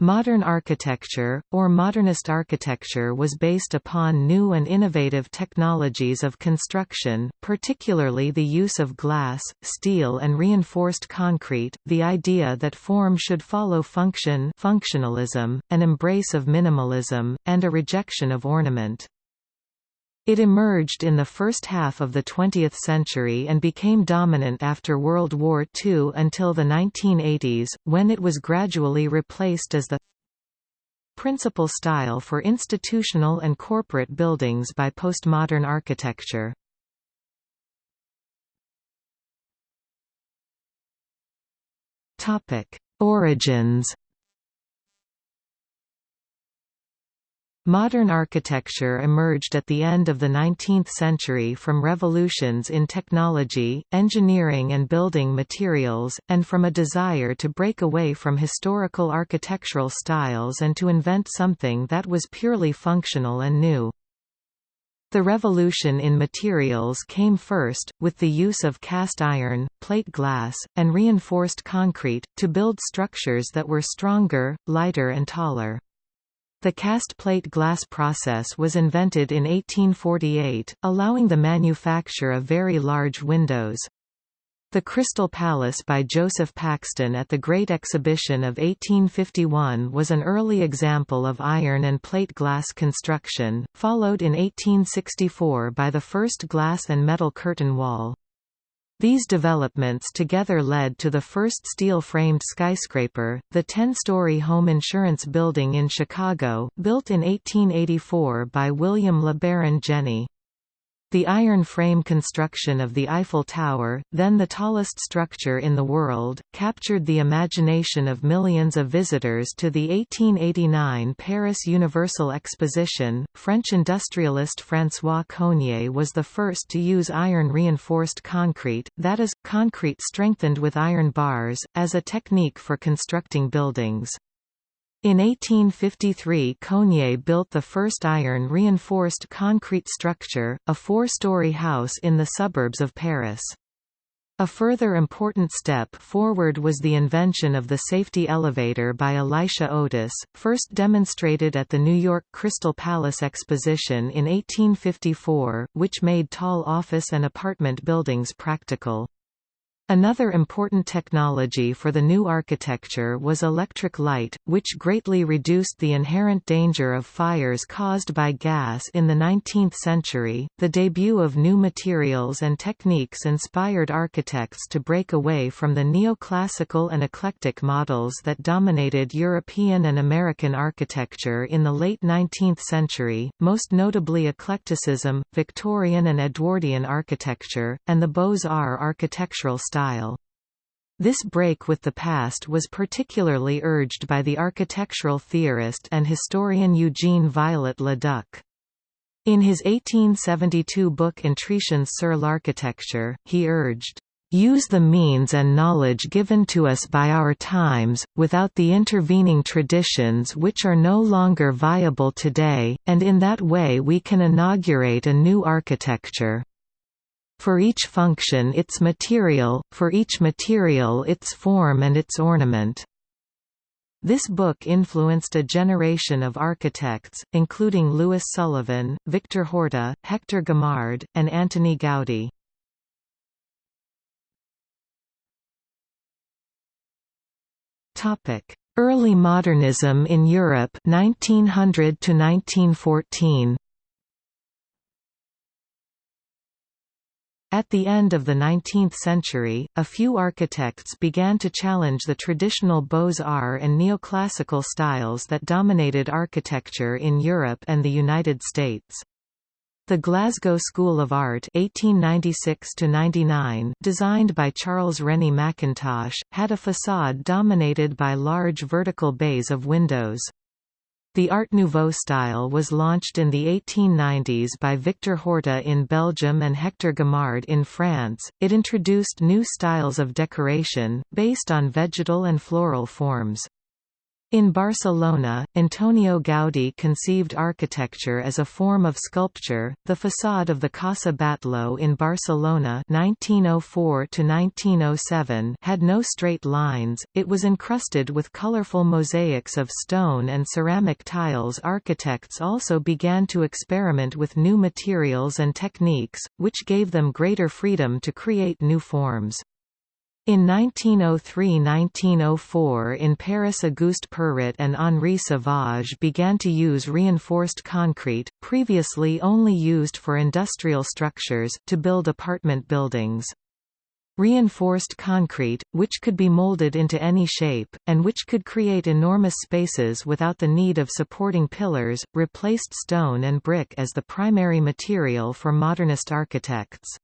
Modern architecture, or modernist architecture was based upon new and innovative technologies of construction, particularly the use of glass, steel and reinforced concrete, the idea that form should follow function functionalism, an embrace of minimalism, and a rejection of ornament. It emerged in the first half of the 20th century and became dominant after World War II until the 1980s, when it was gradually replaced as the principal style for institutional and corporate buildings by postmodern architecture. Origins Modern architecture emerged at the end of the 19th century from revolutions in technology, engineering and building materials, and from a desire to break away from historical architectural styles and to invent something that was purely functional and new. The revolution in materials came first, with the use of cast iron, plate glass, and reinforced concrete, to build structures that were stronger, lighter and taller. The cast plate glass process was invented in 1848, allowing the manufacture of very large windows. The Crystal Palace by Joseph Paxton at the Great Exhibition of 1851 was an early example of iron and plate glass construction, followed in 1864 by the first glass and metal curtain wall. These developments together led to the first steel-framed skyscraper, the 10-story home insurance building in Chicago, built in 1884 by William LeBaron Jenney. The iron frame construction of the Eiffel Tower, then the tallest structure in the world, captured the imagination of millions of visitors to the 1889 Paris Universal Exposition. French industrialist François Coignet was the first to use iron reinforced concrete, that is, concrete strengthened with iron bars, as a technique for constructing buildings. In 1853 Coignet built the first iron-reinforced concrete structure, a four-story house in the suburbs of Paris. A further important step forward was the invention of the safety elevator by Elisha Otis, first demonstrated at the New York Crystal Palace Exposition in 1854, which made tall office and apartment buildings practical. Another important technology for the new architecture was electric light, which greatly reduced the inherent danger of fires caused by gas in the 19th century. The debut of new materials and techniques inspired architects to break away from the neoclassical and eclectic models that dominated European and American architecture in the late 19th century, most notably eclecticism, Victorian and Edwardian architecture, and the Beaux-Arts architectural style style. This break with the past was particularly urged by the architectural theorist and historian Eugene Viollet-le-Duc. In his 1872 book Intuitions sur l'architecture, he urged, "...use the means and knowledge given to us by our times, without the intervening traditions which are no longer viable today, and in that way we can inaugurate a new architecture." For each function its material, for each material its form and its ornament. This book influenced a generation of architects, including Louis Sullivan, Victor Horta, Hector Guimard, and Antoni Gaudí. Early modernism in Europe 1900 to 1914 At the end of the 19th century, a few architects began to challenge the traditional Beaux-Arts and neoclassical styles that dominated architecture in Europe and the United States. The Glasgow School of Art 1896 designed by Charles Rennie Mackintosh, had a facade dominated by large vertical bays of windows. The Art Nouveau style was launched in the 1890s by Victor Horta in Belgium and Hector Guimard in France. It introduced new styles of decoration, based on vegetal and floral forms. In Barcelona, Antonio Gaudí conceived architecture as a form of sculpture. The facade of the Casa Batlló in Barcelona (1904–1907) had no straight lines; it was encrusted with colorful mosaics of stone and ceramic tiles. Architects also began to experiment with new materials and techniques, which gave them greater freedom to create new forms. In 1903–1904 in Paris Auguste Perret and Henri Sauvage began to use reinforced concrete, previously only used for industrial structures, to build apartment buildings. Reinforced concrete, which could be molded into any shape, and which could create enormous spaces without the need of supporting pillars, replaced stone and brick as the primary material for modernist architects.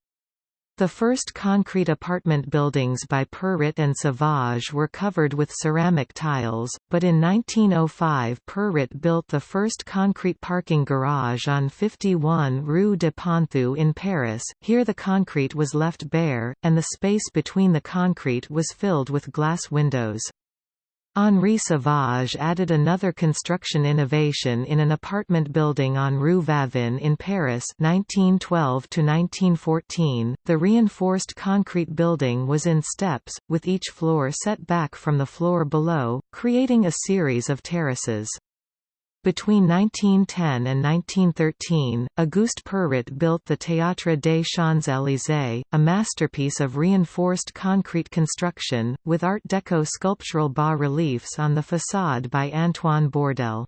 The first concrete apartment buildings by Perret and Sauvage were covered with ceramic tiles, but in 1905 Perret built the first concrete parking garage on 51 Rue de Ponthieu in Paris. Here the concrete was left bare, and the space between the concrete was filled with glass windows. Henri Sauvage added another construction innovation in an apartment building on Rue Vavin in Paris 1912 -1914. .The reinforced concrete building was in steps, with each floor set back from the floor below, creating a series of terraces. Between 1910 and 1913, Auguste Perret built the Théâtre des Champs-Élysées, a masterpiece of reinforced concrete construction, with Art Deco sculptural bas-reliefs on the façade by Antoine Bourdelle.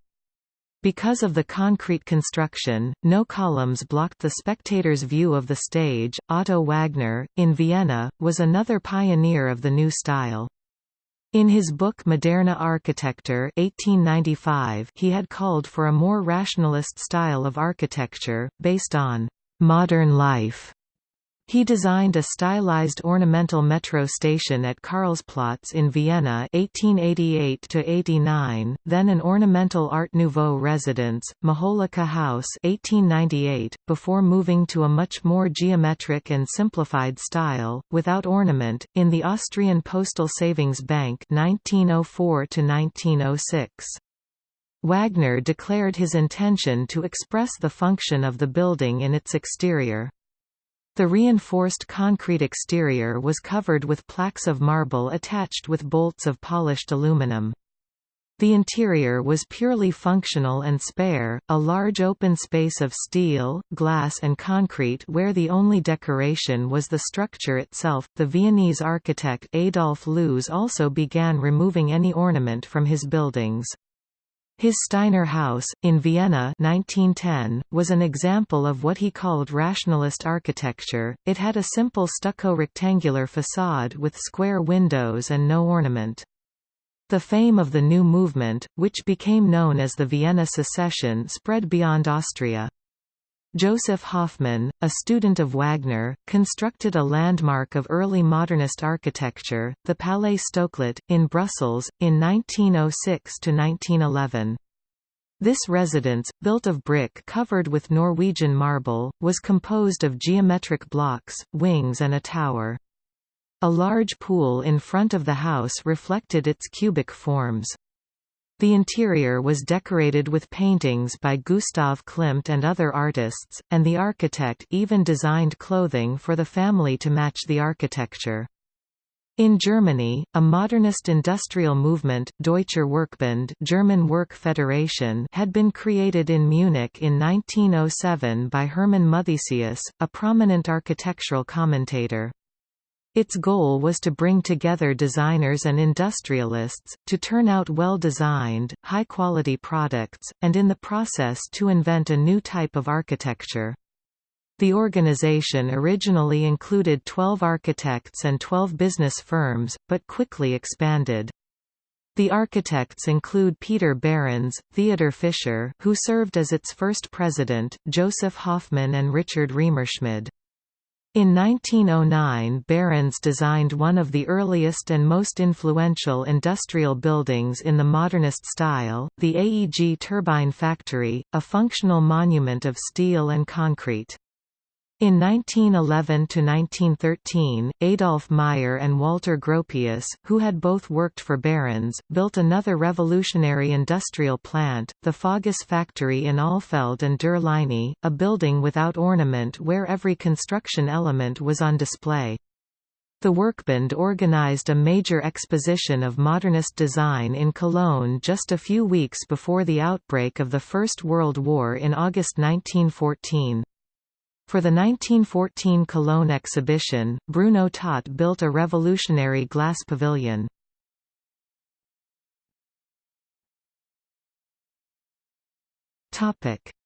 Because of the concrete construction, no columns blocked the spectator's view of the stage. Otto Wagner, in Vienna, was another pioneer of the new style. In his book Moderne Architektur 1895 he had called for a more rationalist style of architecture, based on «modern life» He designed a stylized ornamental metro station at Karlsplatz in Vienna 1888–89, then an ornamental Art Nouveau residence, Majolica House 1898, before moving to a much more geometric and simplified style, without ornament, in the Austrian Postal Savings Bank 1904–1906. Wagner declared his intention to express the function of the building in its exterior. The reinforced concrete exterior was covered with plaques of marble attached with bolts of polished aluminum. The interior was purely functional and spare, a large open space of steel, glass, and concrete where the only decoration was the structure itself. The Viennese architect Adolf Loos also began removing any ornament from his buildings. His Steiner House, in Vienna 1910, was an example of what he called rationalist architecture, it had a simple stucco rectangular facade with square windows and no ornament. The fame of the new movement, which became known as the Vienna Secession spread beyond Austria. Joseph Hoffmann, a student of Wagner, constructed a landmark of early modernist architecture, the Palais Stoclet, in Brussels, in 1906–1911. This residence, built of brick covered with Norwegian marble, was composed of geometric blocks, wings and a tower. A large pool in front of the house reflected its cubic forms. The interior was decorated with paintings by Gustav Klimt and other artists, and the architect even designed clothing for the family to match the architecture. In Germany, a modernist industrial movement Deutscher Werkbund German Work Federation had been created in Munich in 1907 by Hermann Muthesius, a prominent architectural commentator. Its goal was to bring together designers and industrialists, to turn out well-designed, high-quality products, and in the process to invent a new type of architecture. The organization originally included 12 architects and 12 business firms, but quickly expanded. The architects include Peter Behrens, Theodor Fischer who served as its first president, Joseph Hoffman and Richard Riemerschmid. In 1909 Behrens designed one of the earliest and most influential industrial buildings in the modernist style, the AEG Turbine Factory, a functional monument of steel and concrete. In 1911–1913, Adolf Meyer and Walter Gropius, who had both worked for Behrens, built another revolutionary industrial plant, the Fagus factory in Alfeld and der Leine, a building without ornament where every construction element was on display. The Werkbund organized a major exposition of modernist design in Cologne just a few weeks before the outbreak of the First World War in August 1914. For the 1914 Cologne exhibition, Bruno Taut built a revolutionary glass pavilion.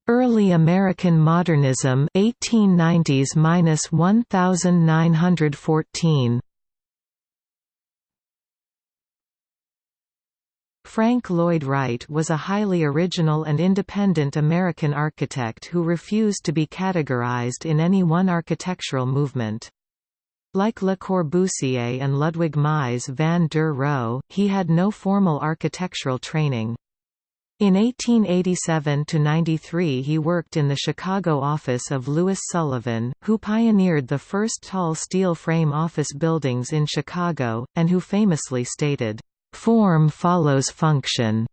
Early American Modernism 1890s-1914 Frank Lloyd Wright was a highly original and independent American architect who refused to be categorized in any one architectural movement. Like Le Corbusier and Ludwig Mies van der Rohe, he had no formal architectural training. In 1887–93 he worked in the Chicago office of Louis Sullivan, who pioneered the first tall steel frame office buildings in Chicago, and who famously stated, Form follows function.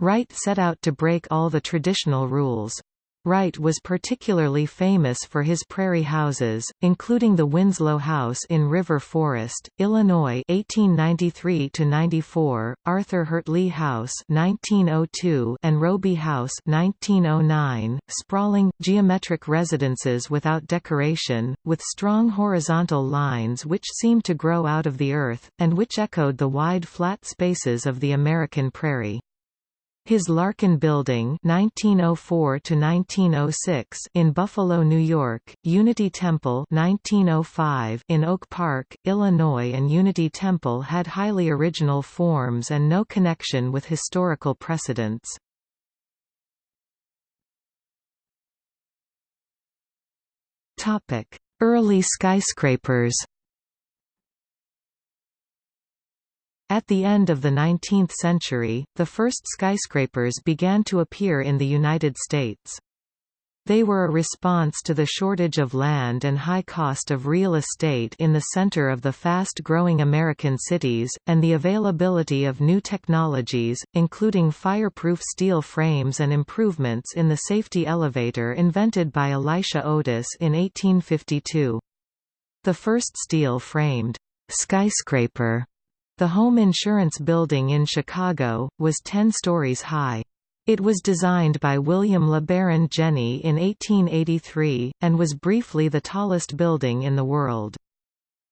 Wright set out to break all the traditional rules. Wright was particularly famous for his prairie houses, including the Winslow House in River Forest, Illinois (1893–94), Arthur Heurtley House (1902), and Robie House (1909), sprawling, geometric residences without decoration, with strong horizontal lines which seemed to grow out of the earth, and which echoed the wide flat spaces of the American prairie. His Larkin Building (1904–1906) in Buffalo, New York, Unity Temple (1905) in Oak Park, Illinois, and Unity Temple had highly original forms and no connection with historical precedents. Early skyscrapers. At the end of the 19th century, the first skyscrapers began to appear in the United States. They were a response to the shortage of land and high cost of real estate in the center of the fast-growing American cities, and the availability of new technologies, including fireproof steel frames and improvements in the safety elevator invented by Elisha Otis in 1852. The first steel-framed skyscraper the home insurance building in Chicago, was 10 stories high. It was designed by William LeBaron Jenney in 1883, and was briefly the tallest building in the world.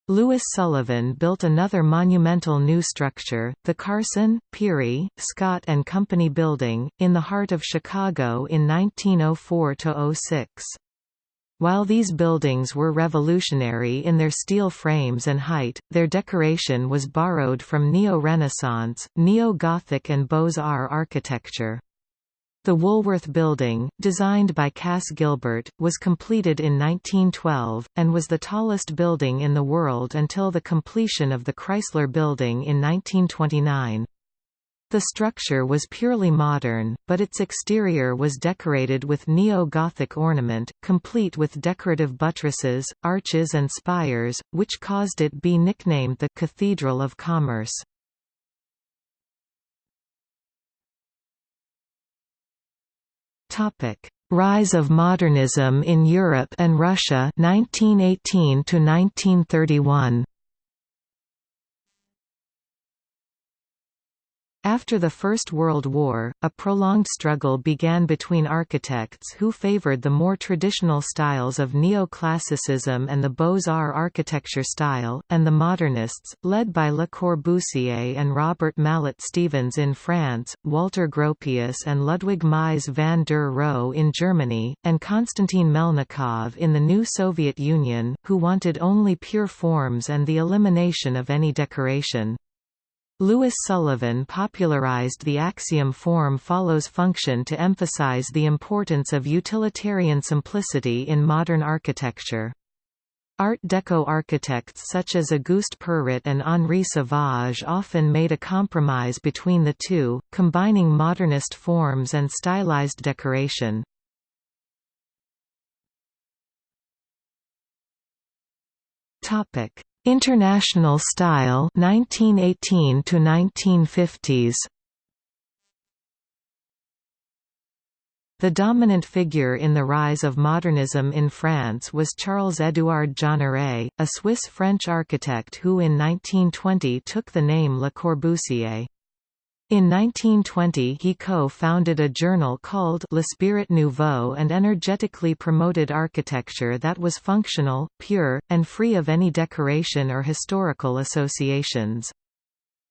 Louis Sullivan built another monumental new structure, the Carson, Pirie, Scott and Company Building, in the heart of Chicago in 1904–06. While these buildings were revolutionary in their steel frames and height, their decoration was borrowed from Neo-Renaissance, Neo-Gothic and Beaux-Arts architecture. The Woolworth Building, designed by Cass Gilbert, was completed in 1912, and was the tallest building in the world until the completion of the Chrysler Building in 1929. The structure was purely modern, but its exterior was decorated with neo-Gothic ornament, complete with decorative buttresses, arches and spires, which caused it to be nicknamed the «Cathedral of Commerce». Rise of modernism in Europe and Russia 1918 to 1931 After the First World War, a prolonged struggle began between architects who favored the more traditional styles of neoclassicism and the Beaux-Arts architecture style, and the modernists, led by Le Corbusier and Robert Mallet Stevens in France, Walter Gropius and Ludwig Mies van der Rohe in Germany, and Konstantin Melnikov in the new Soviet Union, who wanted only pure forms and the elimination of any decoration. Louis Sullivan popularized the axiom form follows function to emphasize the importance of utilitarian simplicity in modern architecture. Art Deco architects such as Auguste Perret and Henri Sauvage often made a compromise between the two, combining modernist forms and stylized decoration. Topic: International style 1918 to 1950s. The dominant figure in the rise of modernism in France was Charles-Édouard Jeanneret, a Swiss-French architect who in 1920 took the name Le Corbusier. In 1920 he co-founded a journal called L'Esprit Nouveau and energetically promoted architecture that was functional, pure, and free of any decoration or historical associations.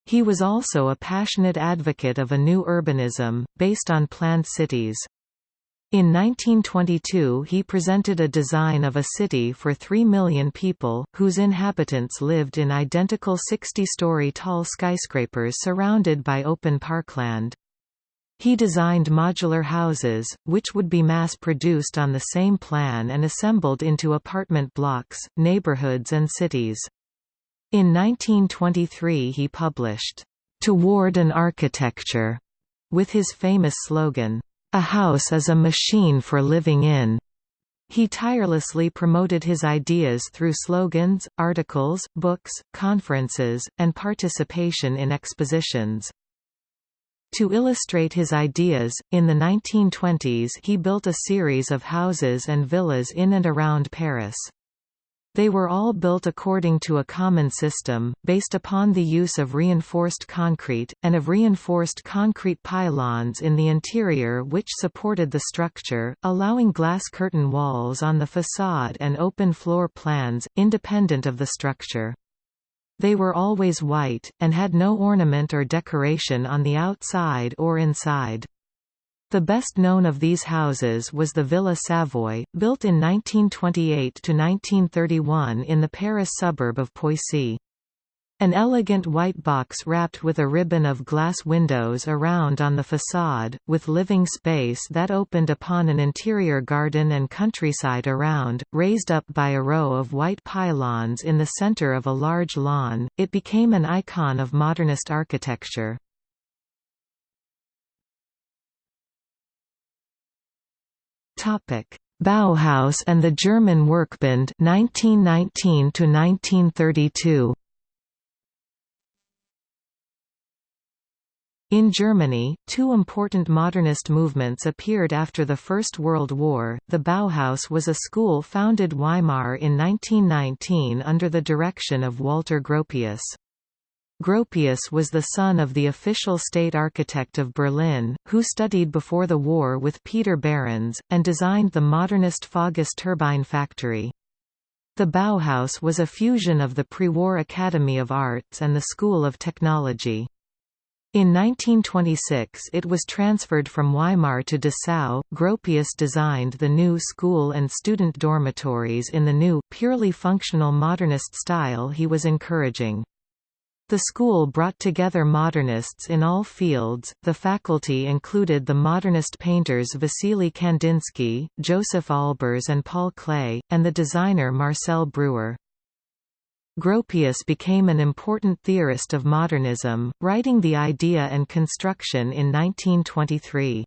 He was also a passionate advocate of a new urbanism, based on planned cities. In 1922 he presented a design of a city for 3 million people, whose inhabitants lived in identical 60-story tall skyscrapers surrounded by open parkland. He designed modular houses, which would be mass-produced on the same plan and assembled into apartment blocks, neighborhoods and cities. In 1923 he published, "'Toward an Architecture' with his famous slogan, a house is a machine for living in. He tirelessly promoted his ideas through slogans, articles, books, conferences, and participation in expositions. To illustrate his ideas, in the 1920s he built a series of houses and villas in and around Paris. They were all built according to a common system, based upon the use of reinforced concrete, and of reinforced concrete pylons in the interior which supported the structure, allowing glass curtain walls on the façade and open floor plans, independent of the structure. They were always white, and had no ornament or decoration on the outside or inside. The best known of these houses was the Villa Savoye, built in 1928–1931 in the Paris suburb of Poissy. An elegant white box wrapped with a ribbon of glass windows around on the façade, with living space that opened upon an interior garden and countryside around, raised up by a row of white pylons in the center of a large lawn, it became an icon of modernist architecture. Topic: Bauhaus and the German Werkbund 1919 to 1932. In Germany, two important modernist movements appeared after the First World War. The Bauhaus was a school founded Weimar in 1919 under the direction of Walter Gropius. Gropius was the son of the official state architect of Berlin, who studied before the war with Peter Behrens, and designed the modernist Fagus turbine factory. The Bauhaus was a fusion of the pre-war Academy of Arts and the School of Technology. In 1926 it was transferred from Weimar to Dessau. Gropius designed the new school and student dormitories in the new, purely functional modernist style he was encouraging. The school brought together modernists in all fields. The faculty included the modernist painters Vasily Kandinsky, Joseph Albers, and Paul Klee, and the designer Marcel Breuer. Gropius became an important theorist of modernism, writing The Idea and Construction in 1923.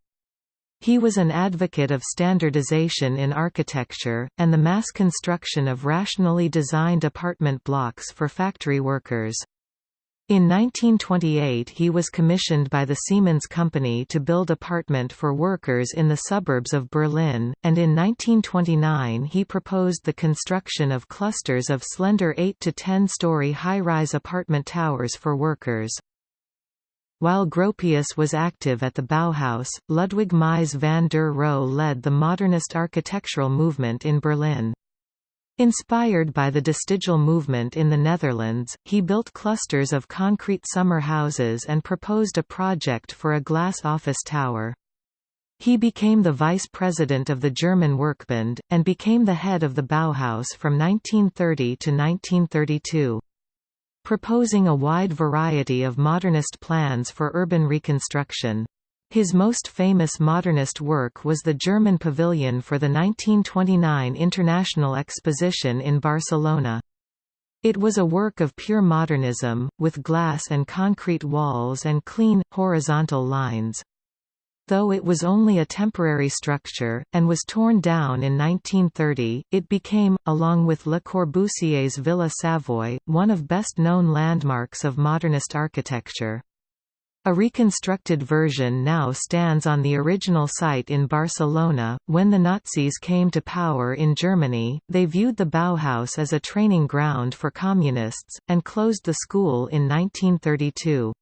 He was an advocate of standardization in architecture, and the mass construction of rationally designed apartment blocks for factory workers. In 1928 he was commissioned by the Siemens Company to build apartment for workers in the suburbs of Berlin, and in 1929 he proposed the construction of clusters of slender 8 to 10-story high-rise apartment towers for workers. While Gropius was active at the Bauhaus, Ludwig Mies van der Rohe led the modernist architectural movement in Berlin. Inspired by the De movement in the Netherlands, he built clusters of concrete summer houses and proposed a project for a glass office tower. He became the vice president of the German Werkbund, and became the head of the Bauhaus from 1930 to 1932. Proposing a wide variety of modernist plans for urban reconstruction. His most famous modernist work was the German pavilion for the 1929 International Exposition in Barcelona. It was a work of pure modernism, with glass and concrete walls and clean, horizontal lines. Though it was only a temporary structure, and was torn down in 1930, it became, along with Le Corbusier's Villa Savoye, one of best-known landmarks of modernist architecture. A reconstructed version now stands on the original site in Barcelona. When the Nazis came to power in Germany, they viewed the Bauhaus as a training ground for communists, and closed the school in 1932.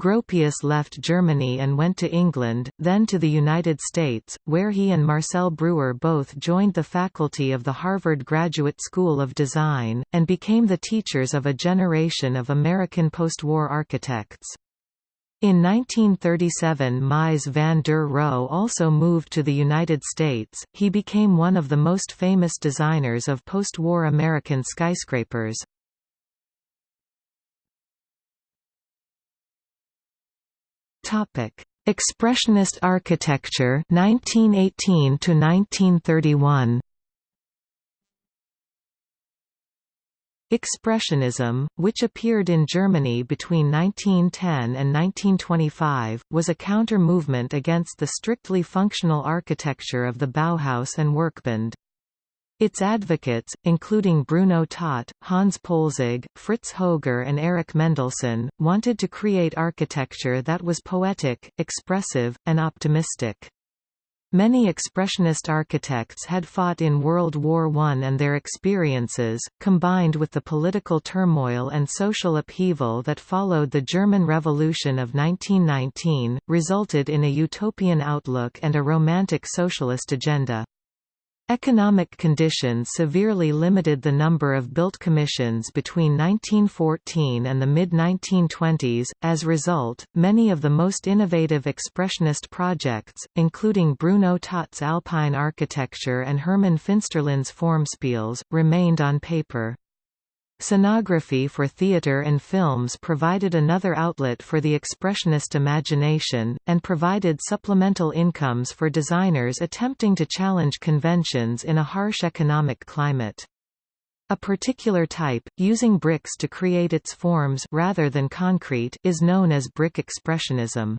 Gropius left Germany and went to England, then to the United States, where he and Marcel Breuer both joined the faculty of the Harvard Graduate School of Design, and became the teachers of a generation of American post-war architects. In 1937 Mies van der Rohe also moved to the United States, he became one of the most famous designers of post-war American skyscrapers. Expressionist architecture 1918 to 1931. Expressionism, which appeared in Germany between 1910 and 1925, was a counter-movement against the strictly functional architecture of the Bauhaus and Werkbund. Its advocates, including Bruno Taut, Hans Poelzig, Fritz Hoger and Erich Mendelsohn, wanted to create architecture that was poetic, expressive, and optimistic. Many Expressionist architects had fought in World War I and their experiences, combined with the political turmoil and social upheaval that followed the German Revolution of 1919, resulted in a utopian outlook and a romantic socialist agenda. Economic conditions severely limited the number of built commissions between 1914 and the mid-1920s. As a result, many of the most innovative expressionist projects, including Bruno Taut's Alpine architecture and Hermann Finsterlin's Formspiels, remained on paper. Scenography for theatre and films provided another outlet for the expressionist imagination, and provided supplemental incomes for designers attempting to challenge conventions in a harsh economic climate. A particular type, using bricks to create its forms rather than concrete, is known as brick expressionism.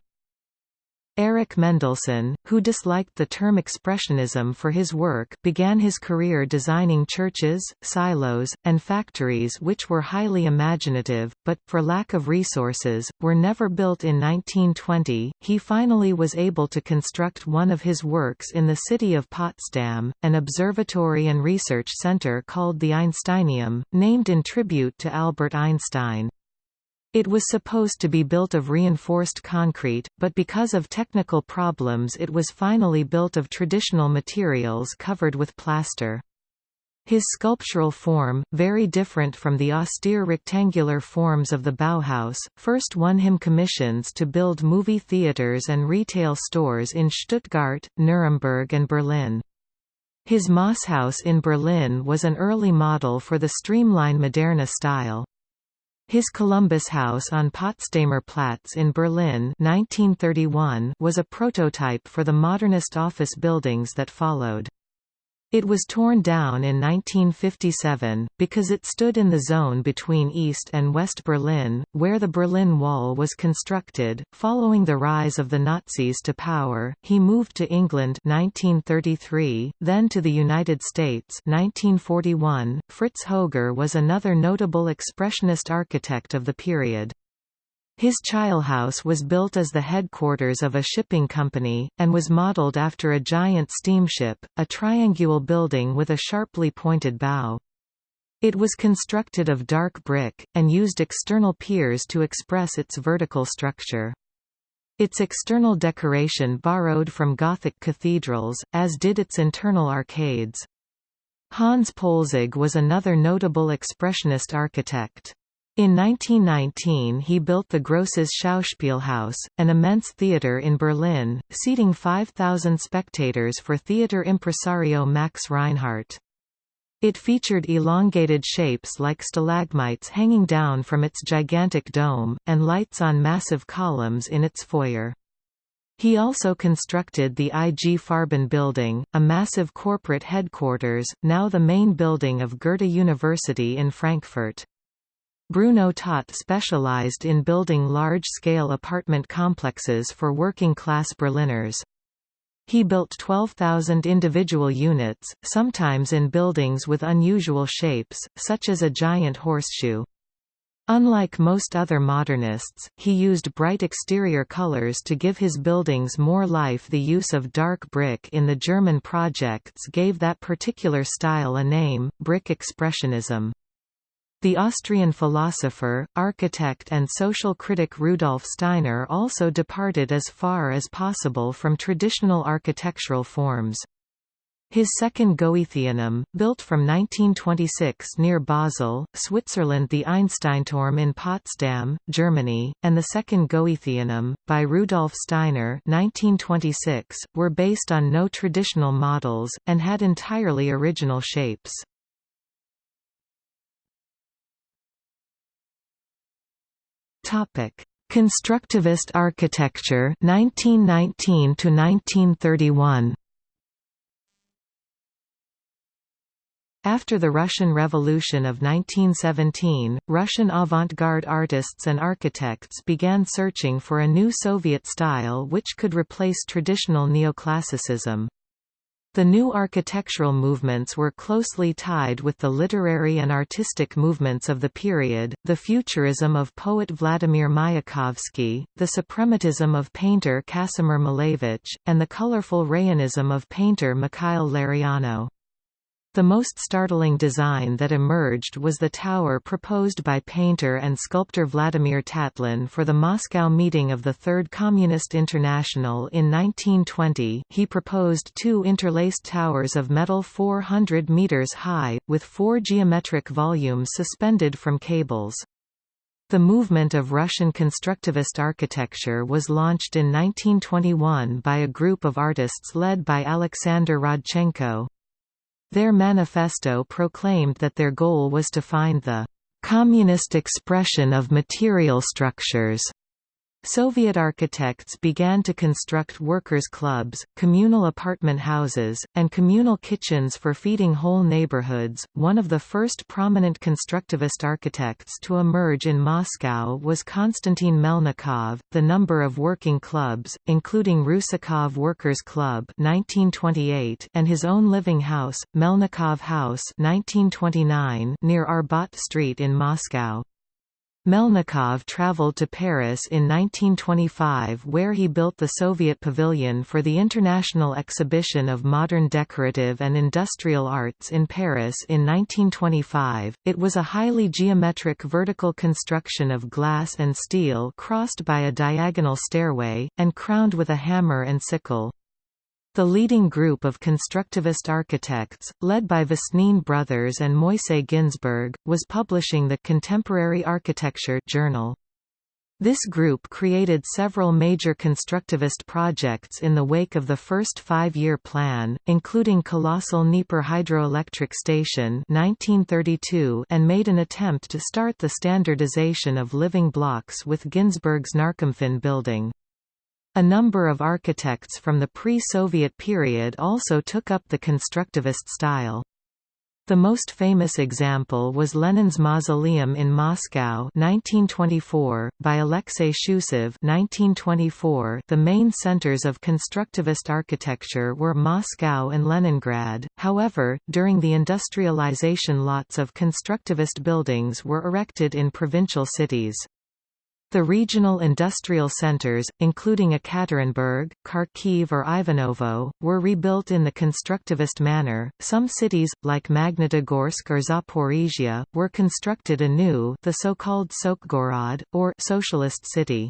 Erich Mendelsohn, who disliked the term expressionism for his work, began his career designing churches, silos, and factories which were highly imaginative, but, for lack of resources, were never built in 1920. He finally was able to construct one of his works in the city of Potsdam, an observatory and research center called the Einsteinturm, named in tribute to Albert Einstein. It was supposed to be built of reinforced concrete, but because of technical problems it was finally built of traditional materials covered with plaster. His sculptural form, very different from the austere rectangular forms of the Bauhaus, first won him commissions to build movie theaters and retail stores in Stuttgart, Nuremberg and Berlin. His Mossehaus in Berlin was an early model for the streamline Moderne style. His Columbus House on Potsdamer Platz in Berlin 1931 was a prototype for the modernist office buildings that followed. It was torn down in 1957, because it stood in the zone between East and West Berlin, where the Berlin Wall was constructed. Following the rise of the Nazis to power, he moved to England 1933, then to the United States 1941. Fritz Hoger was another notable expressionist architect of the period. His Chilehaus was built as the headquarters of a shipping company, and was modeled after a giant steamship, a triangular building with a sharply pointed bow. It was constructed of dark brick, and used external piers to express its vertical structure. Its external decoration borrowed from Gothic cathedrals, as did its internal arcades. Hans Poelzig was another notable expressionist architect. In 1919 he built the Grosses Schauspielhaus, an immense theatre in Berlin, seating 5,000 spectators for theatre impresario Max Reinhardt. It featured elongated shapes like stalagmites hanging down from its gigantic dome, and lights on massive columns in its foyer. He also constructed the IG Farben building, a massive corporate headquarters, now the main building of Goethe University in Frankfurt. Bruno Taut specialized in building large-scale apartment complexes for working-class Berliners. He built 12,000 individual units, sometimes in buildings with unusual shapes, such as a giant horseshoe. Unlike most other modernists, he used bright exterior colors to give his buildings more life the use of dark brick in the German projects gave that particular style a name, brick expressionism. The Austrian philosopher, architect and social critic Rudolf Steiner also departed as far as possible from traditional architectural forms. His second Goetheanum, built from 1926 near Basel, Switzerland the Einsteinturm in Potsdam, Germany, and the second Goetheanum, by Rudolf Steiner 1926, were based on no traditional models, and had entirely original shapes. Constructivist architecture 1919 to 1931 After the Russian Revolution of 1917, Russian avant-garde artists and architects began searching for a new Soviet style which could replace traditional neoclassicism. The new architectural movements were closely tied with the literary and artistic movements of the period, the futurism of poet Vladimir Mayakovsky, the suprematism of painter Kasimir Malevich, and the colorful rayonism of painter Mikhail Larionov. The most startling design that emerged was the tower proposed by painter and sculptor Vladimir Tatlin for the Moscow meeting of the Third Communist International in 1920. He proposed two interlaced towers of metal 400 meters high, with four geometric volumes suspended from cables. The movement of Russian constructivist architecture was launched in 1921 by a group of artists led by Alexander Rodchenko. Their manifesto proclaimed that their goal was to find the communist expression of material structures Soviet architects began to construct workers' clubs, communal apartment houses, and communal kitchens for feeding whole neighborhoods. One of the first prominent constructivist architects to emerge in Moscow was Konstantin Melnikov. The number of working clubs, including Rusakov Workers' Club (1928) and his own living house, Melnikov House (1929), near Arbat Street in Moscow. Melnikov traveled to Paris in 1925 where he built the Soviet Pavilion for the International Exhibition of Modern Decorative and Industrial Arts in Paris in 1925. It was a highly geometric vertical construction of glass and steel crossed by a diagonal stairway, and crowned with a hammer and sickle. The leading group of constructivist architects, led by Vesnin Brothers and Moisey Ginzburg, was publishing the Contemporary Architecture journal. This group created several major constructivist projects in the wake of the first five-year plan, including colossal Dnieper hydroelectric station 1932 and made an attempt to start the standardization of living blocks with Ginzburg's Narkomfin building. A number of architects from the pre-Soviet period also took up the constructivist style. The most famous example was Lenin's mausoleum in Moscow 1924, by Alexei Shchusev 1924. .The main centers of constructivist architecture were Moscow and Leningrad, however, during the industrialization lots of constructivist buildings were erected in provincial cities. The regional industrial centers, including Ekaterinburg, Kharkiv or Ivanovo, were rebuilt in the constructivist manner. Some cities, like Magnitogorsk or Zaporizhia, were constructed anew, the so-called Sotsgorod or socialist city.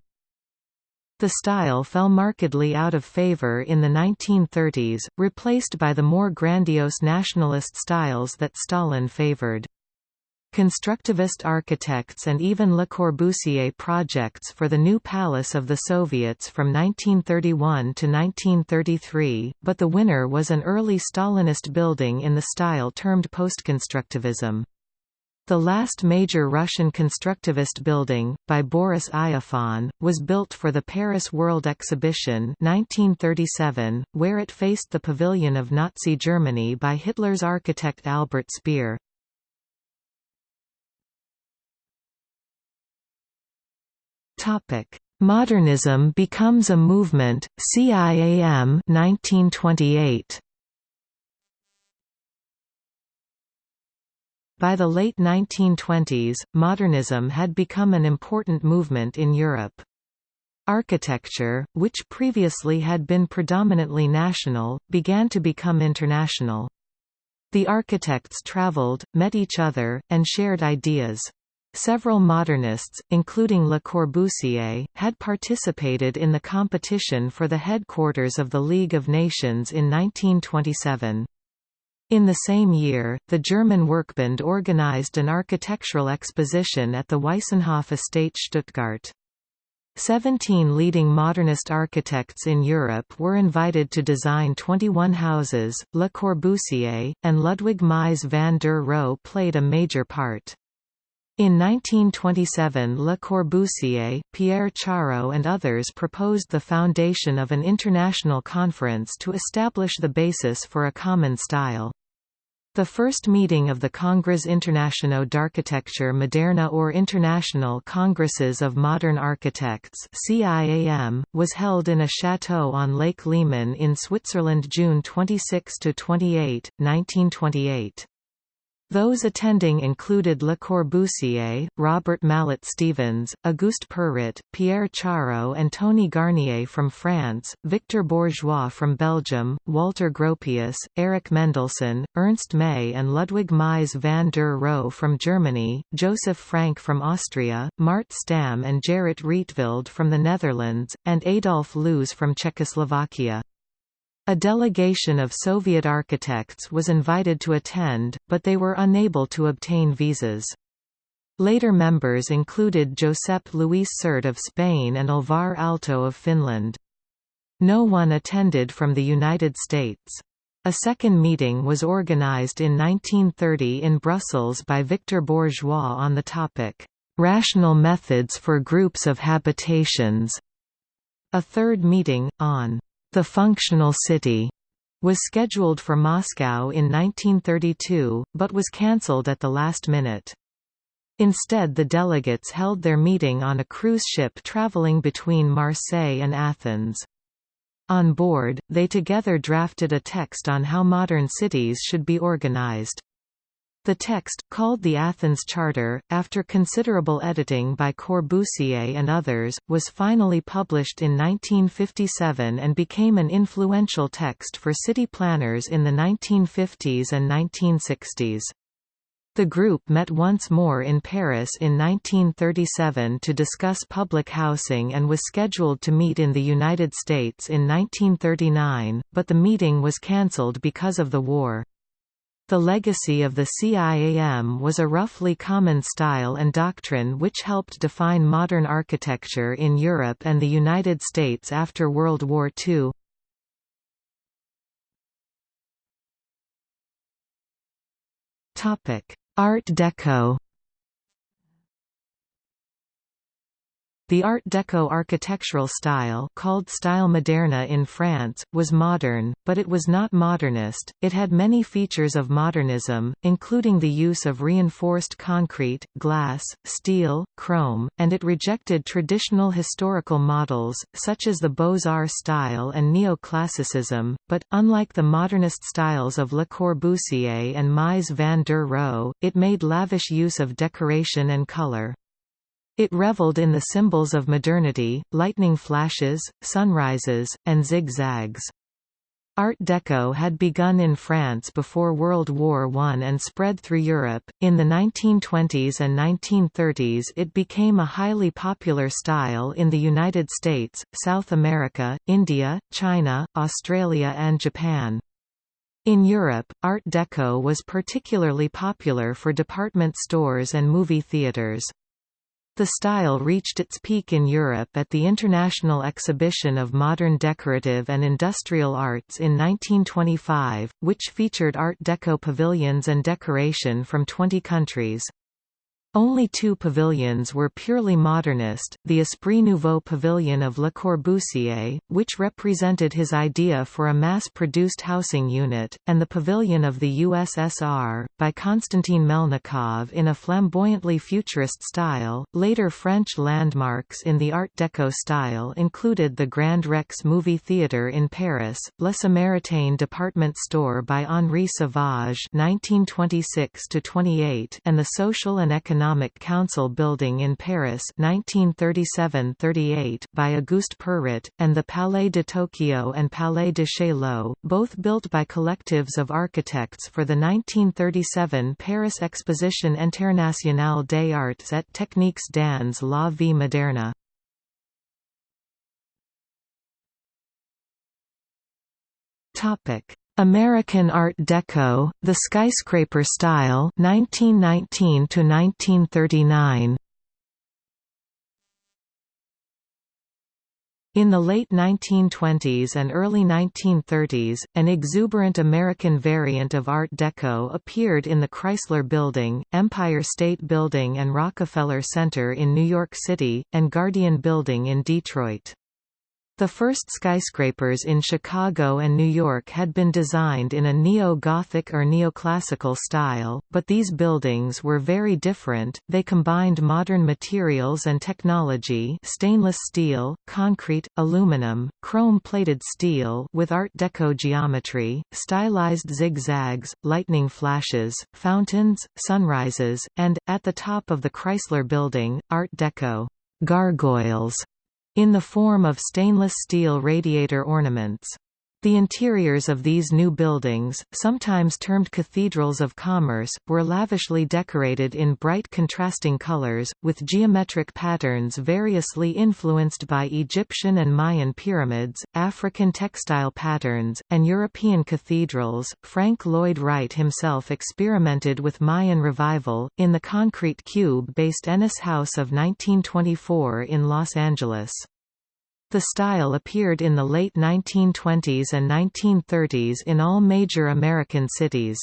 The style fell markedly out of favor in the 1930s, replaced by the more grandiose nationalist styles that Stalin favored. Constructivist architects and even Le Corbusier projects for the new Palace of the Soviets from 1931 to 1933, but the winner was an early Stalinist building in the style termed postconstructivism. The last major Russian constructivist building, by Boris Iofan, was built for the Paris World Exhibition 1937, where it faced the pavilion of Nazi Germany by Hitler's architect Albert Speer. Modernism becomes a movement, CIAM 1928. By the late 1920s, modernism had become an important movement in Europe. Architecture, which previously had been predominantly national, began to become international. The architects traveled, met each other, and shared ideas. Several modernists, including Le Corbusier, had participated in the competition for the headquarters of the League of Nations in 1927. In the same year, the German Werkbund organized an architectural exposition at the Weissenhof estate Stuttgart. Seventeen leading modernist architects in Europe were invited to design 21 houses. Le Corbusier, and Ludwig Mies van der Rohe played a major part. In 1927 Le Corbusier, Pierre Chareau and others proposed the foundation of an international conference to establish the basis for a common style. The first meeting of the Congrès International d'Architecture Moderne or International Congresses of Modern Architects CIAM, was held in a chateau on Lake Leman in Switzerland June 26–28, 1928. Those attending included Le Corbusier, Robert Mallet Stevens, Auguste Perret, Pierre Chareau and Tony Garnier from France, Victor Bourgeois from Belgium, Walter Gropius, Erich Mendelsohn, Ernst May and Ludwig Mies van der Rohe from Germany, Joseph Frank from Austria, Mart Stam and Gerrit Rietveld from the Netherlands, and Adolf Loos from Czechoslovakia. A delegation of Soviet architects was invited to attend, but they were unable to obtain visas. Later members included Josep Luis Sert of Spain and Alvar Aalto of Finland. No one attended from the United States. A second meeting was organized in 1930 in Brussels by Victor Bourgeois on the topic, "'Rational Methods for Groups of Habitations". A third meeting, on the Functional City was scheduled for Moscow in 1932, but was cancelled at the last minute. Instead the delegates held their meeting on a cruise ship traveling between Marseille and Athens. On board, they together drafted a text on how modern cities should be organized. The text, called the Athens Charter, after considerable editing by Corbusier and others, was finally published in 1957 and became an influential text for city planners in the 1950s and 1960s. The group met once more in Paris in 1937 to discuss public housing and was scheduled to meet in the United States in 1939, but the meeting was cancelled because of the war. The legacy of the CIAM was a roughly common style and doctrine which helped define modern architecture in Europe and the United States after World War II. Art Deco The Art Deco architectural style called Style Moderne in France, was modern, but it was not modernist, it had many features of modernism, including the use of reinforced concrete, glass, steel, chrome, and it rejected traditional historical models, such as the Beaux-Arts style and neoclassicism, but, unlike the modernist styles of Le Corbusier and Mies van der Rohe, it made lavish use of decoration and color. It reveled in the symbols of modernity, lightning flashes, sunrises, and zigzags. Art Deco had begun in France before World War I and spread through Europe. In the 1920s and 1930s, it became a highly popular style in the United States, South America, India, China, Australia, and Japan. In Europe, Art Deco was particularly popular for department stores and movie theaters. The style reached its peak in Europe at the International Exhibition of Modern Decorative and Industrial Arts in 1925, which featured Art Deco pavilions and decoration from 20 countries. Only two pavilions were purely modernist, the Esprit Nouveau pavilion of Le Corbusier, which represented his idea for a mass-produced housing unit, and the pavilion of the USSR, by Konstantin Melnikov in a flamboyantly futurist style. Later French landmarks in the Art Deco style included the Grand Rex movie theatre in Paris, Le Samaritaine department store by Henri Sauvage (1926–28), and the Social and Economic Economic Council building in Paris 1937–38 by Auguste Perret, and the Palais de Tokyo and Palais de Chaillot, both built by collectives of architects for the 1937 Paris Exposition Internationale des Arts et Techniques dans la vie moderne. Topic American Art Deco, the skyscraper style 1919 to 1939. In the late 1920s and early 1930s, an exuberant American variant of Art Deco appeared in the Chrysler Building, Empire State Building and Rockefeller Center in New York City, and Guardian Building in Detroit. The first skyscrapers in Chicago and New York had been designed in a neo-Gothic or neoclassical style, but these buildings were very different. They combined modern materials and technology, stainless steel, concrete, aluminum, chrome-plated steel with art deco geometry, stylized zigzags, lightning flashes, fountains, sunrises, and at the top of the Chrysler building, art deco gargoyles in the form of stainless steel radiator ornaments. The interiors of these new buildings, sometimes termed cathedrals of commerce, were lavishly decorated in bright contrasting colors, with geometric patterns variously influenced by Egyptian and Mayan pyramids, African textile patterns, and European cathedrals. Frank Lloyd Wright himself experimented with Mayan revival, in the concrete cube based Ennis House of 1924 in Los Angeles. The style appeared in the late 1920s and 1930s in all major American cities.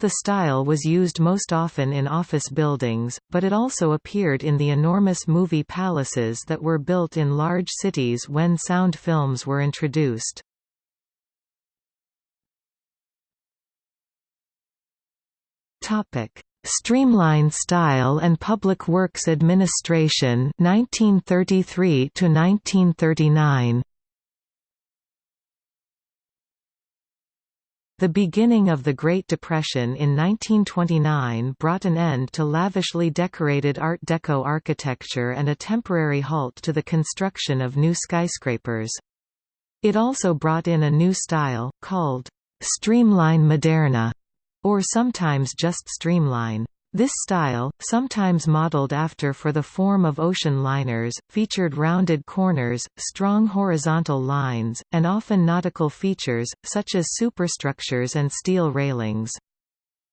The style was used most often in office buildings, but it also appeared in the enormous movie palaces that were built in large cities when sound films were introduced. Topic: Streamline Style and Public Works Administration 1933 to 1939 The beginning of the Great Depression in 1929 brought an end to lavishly decorated Art Deco architecture and a temporary halt to the construction of new skyscrapers. It also brought in a new style, called «streamline moderne», or sometimes just streamline. This style, sometimes modeled after for the form of ocean liners, featured rounded corners, strong horizontal lines, and often nautical features, such as superstructures and steel railings.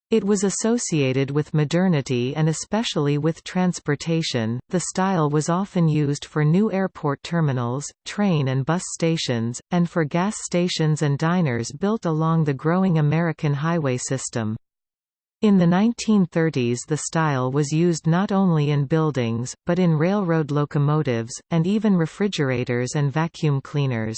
It was associated with modernity and especially with transportation. The style was often used for new airport terminals, train and bus stations, and for gas stations and diners built along the growing American highway system. In the 1930s the style was used not only in buildings, but in railroad locomotives, and even refrigerators and vacuum cleaners.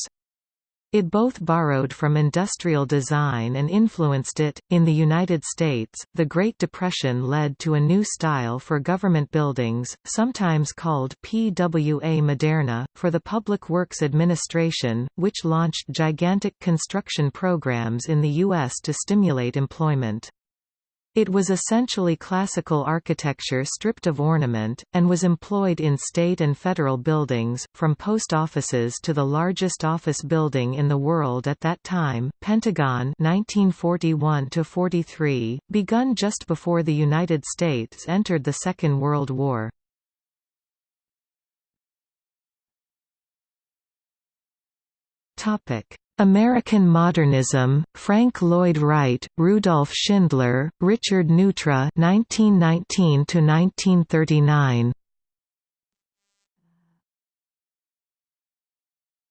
It both borrowed from industrial design and influenced it. In the United States, the Great Depression led to a new style for government buildings, sometimes called PWA Moderna, for the Public Works Administration, which launched gigantic construction programs in the U.S. to stimulate employment. It was essentially classical architecture stripped of ornament, and was employed in state and federal buildings, from post offices to the largest office building in the world at that time, Pentagon 1941 begun just before the United States entered the Second World War. Topic American Modernism, Frank Lloyd Wright, Rudolf Schindler, Richard Neutra 1919 1939.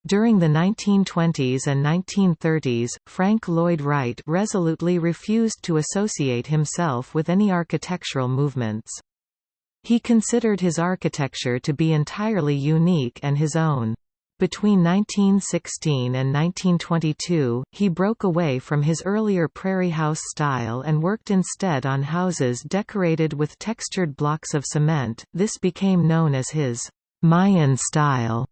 During the 1920s and 1930s, Frank Lloyd Wright resolutely refused to associate himself with any architectural movements. He considered his architecture to be entirely unique and his own. Between 1916 and 1922, he broke away from his earlier prairie house style and worked instead on houses decorated with textured blocks of cement. This became known as his Mayan style,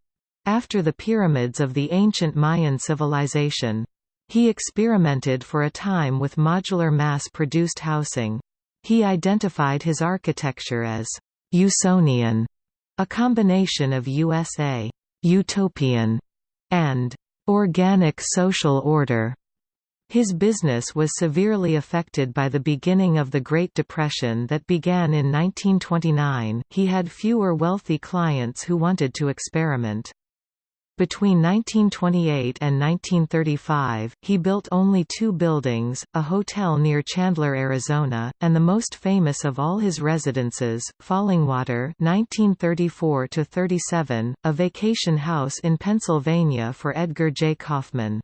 after the pyramids of the ancient Mayan civilization. He experimented for a time with modular mass-produced housing. He identified his architecture as Usonian, a combination of USA utopian, and organic social order. His business was severely affected by the beginning of the Great Depression that began in 1929. He had fewer wealthy clients who wanted to experiment. Between 1928 and 1935, he built only two buildings, a hotel near Chandler, Arizona, and the most famous of all his residences, Fallingwater 1934–37, a vacation house in Pennsylvania for Edgar J. Kaufman.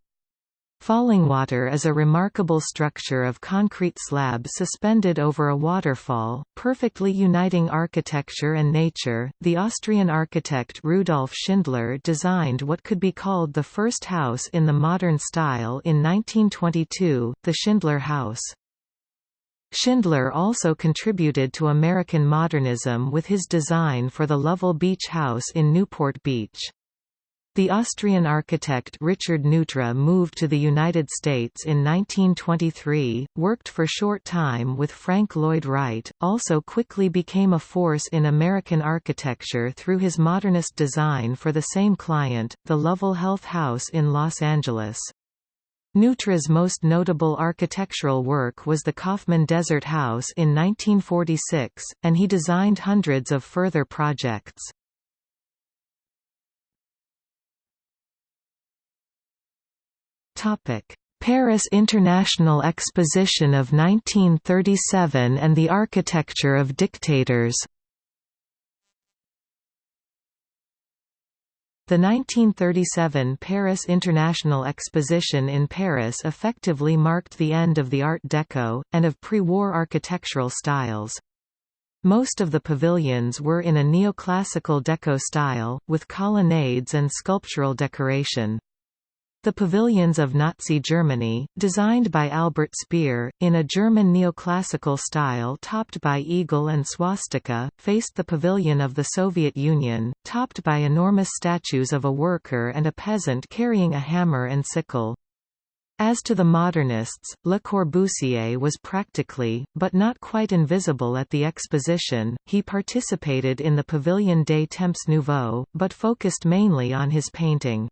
Fallingwater is a remarkable structure of concrete slab suspended over a waterfall, perfectly uniting architecture and nature. The Austrian architect Rudolf Schindler designed what could be called the first house in the modern style in 1922, the Schindler House. Schindler also contributed to American modernism with his design for the Lovell Beach House in Newport Beach. The Austrian architect Richard Neutra moved to the United States in 1923, worked for short time with Frank Lloyd Wright, also quickly became a force in American architecture through his modernist design for the same client, the Lovell Health House in Los Angeles. Neutra's most notable architectural work was the Kaufman Desert House in 1946, and he designed hundreds of further projects. Paris International Exposition of 1937 and the Architecture of Dictators The 1937 Paris International Exposition in Paris effectively marked the end of the Art Deco, and of pre-war architectural styles. Most of the pavilions were in a neoclassical deco style, with colonnades and sculptural decoration. The pavilions of Nazi Germany, designed by Albert Speer, in a German neoclassical style topped by eagle and swastika, faced the pavilion of the Soviet Union, topped by enormous statues of a worker and a peasant carrying a hammer and sickle. As to the modernists, Le Corbusier was practically, but not quite invisible at the exposition. He participated in the Pavilion des Temps Nouveaux, but focused mainly on his painting.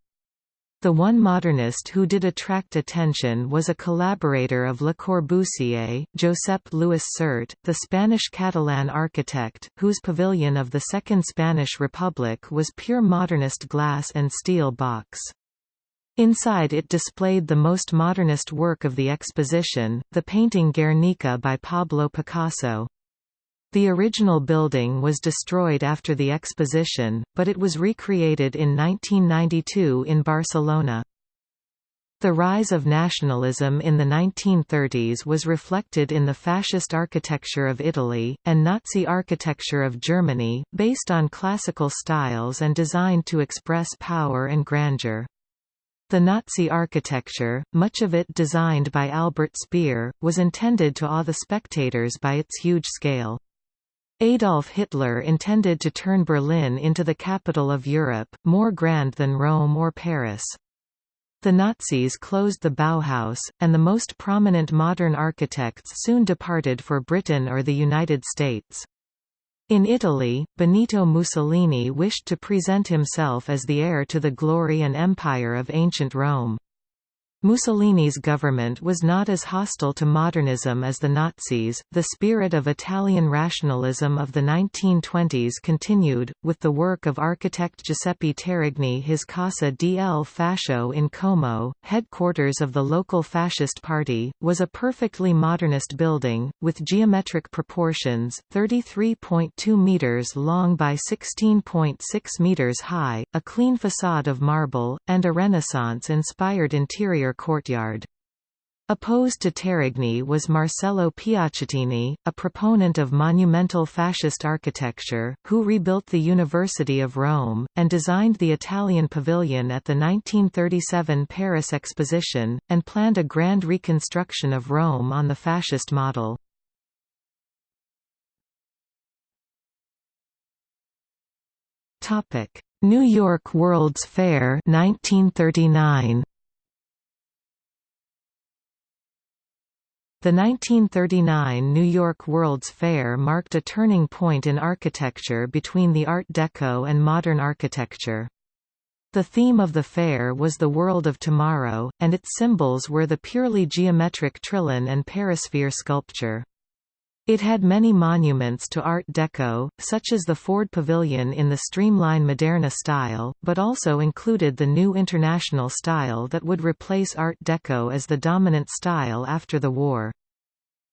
The one modernist who did attract attention was a collaborator of Le Corbusier, Josep Louis Sert, the Spanish Catalan architect, whose pavilion of the Second Spanish Republic was pure modernist glass and steel box. Inside it displayed the most modernist work of the exposition, the painting Guernica by Pablo Picasso. The original building was destroyed after the exposition, but it was recreated in 1992 in Barcelona. The rise of nationalism in the 1930s was reflected in the fascist architecture of Italy, and Nazi architecture of Germany, based on classical styles and designed to express power and grandeur. The Nazi architecture, much of it designed by Albert Speer, was intended to awe the spectators by its huge scale. Adolf Hitler intended to turn Berlin into the capital of Europe, more grand than Rome or Paris. The Nazis closed the Bauhaus, and the most prominent modern architects soon departed for Britain or the United States. In Italy, Benito Mussolini wished to present himself as the heir to the glory and empire of ancient Rome. Mussolini's government was not as hostile to modernism as the Nazis. The spirit of Italian rationalism of the 1920s continued, with the work of architect Giuseppe Terragni. His Casa del Fascio in Como, headquarters of the local fascist party, was a perfectly modernist building, with geometric proportions 33.2 metres long by 16.6 metres high, a clean facade of marble, and a Renaissance inspired courtyard. Opposed to Terragni was Marcello Piacentini, a proponent of monumental fascist architecture, who rebuilt the University of Rome, and designed the Italian pavilion at the 1937 Paris Exposition, and planned a grand reconstruction of Rome on the fascist model. New York World's Fair 1939. The 1939 New York World's Fair marked a turning point in architecture between the Art Deco and modern architecture. The theme of the fair was the world of tomorrow, and its symbols were the purely geometric Trylon and perisphere sculpture. It had many monuments to Art Deco, such as the Ford Pavilion in the streamline Moderna style, but also included the new International style that would replace Art Deco as the dominant style after the war.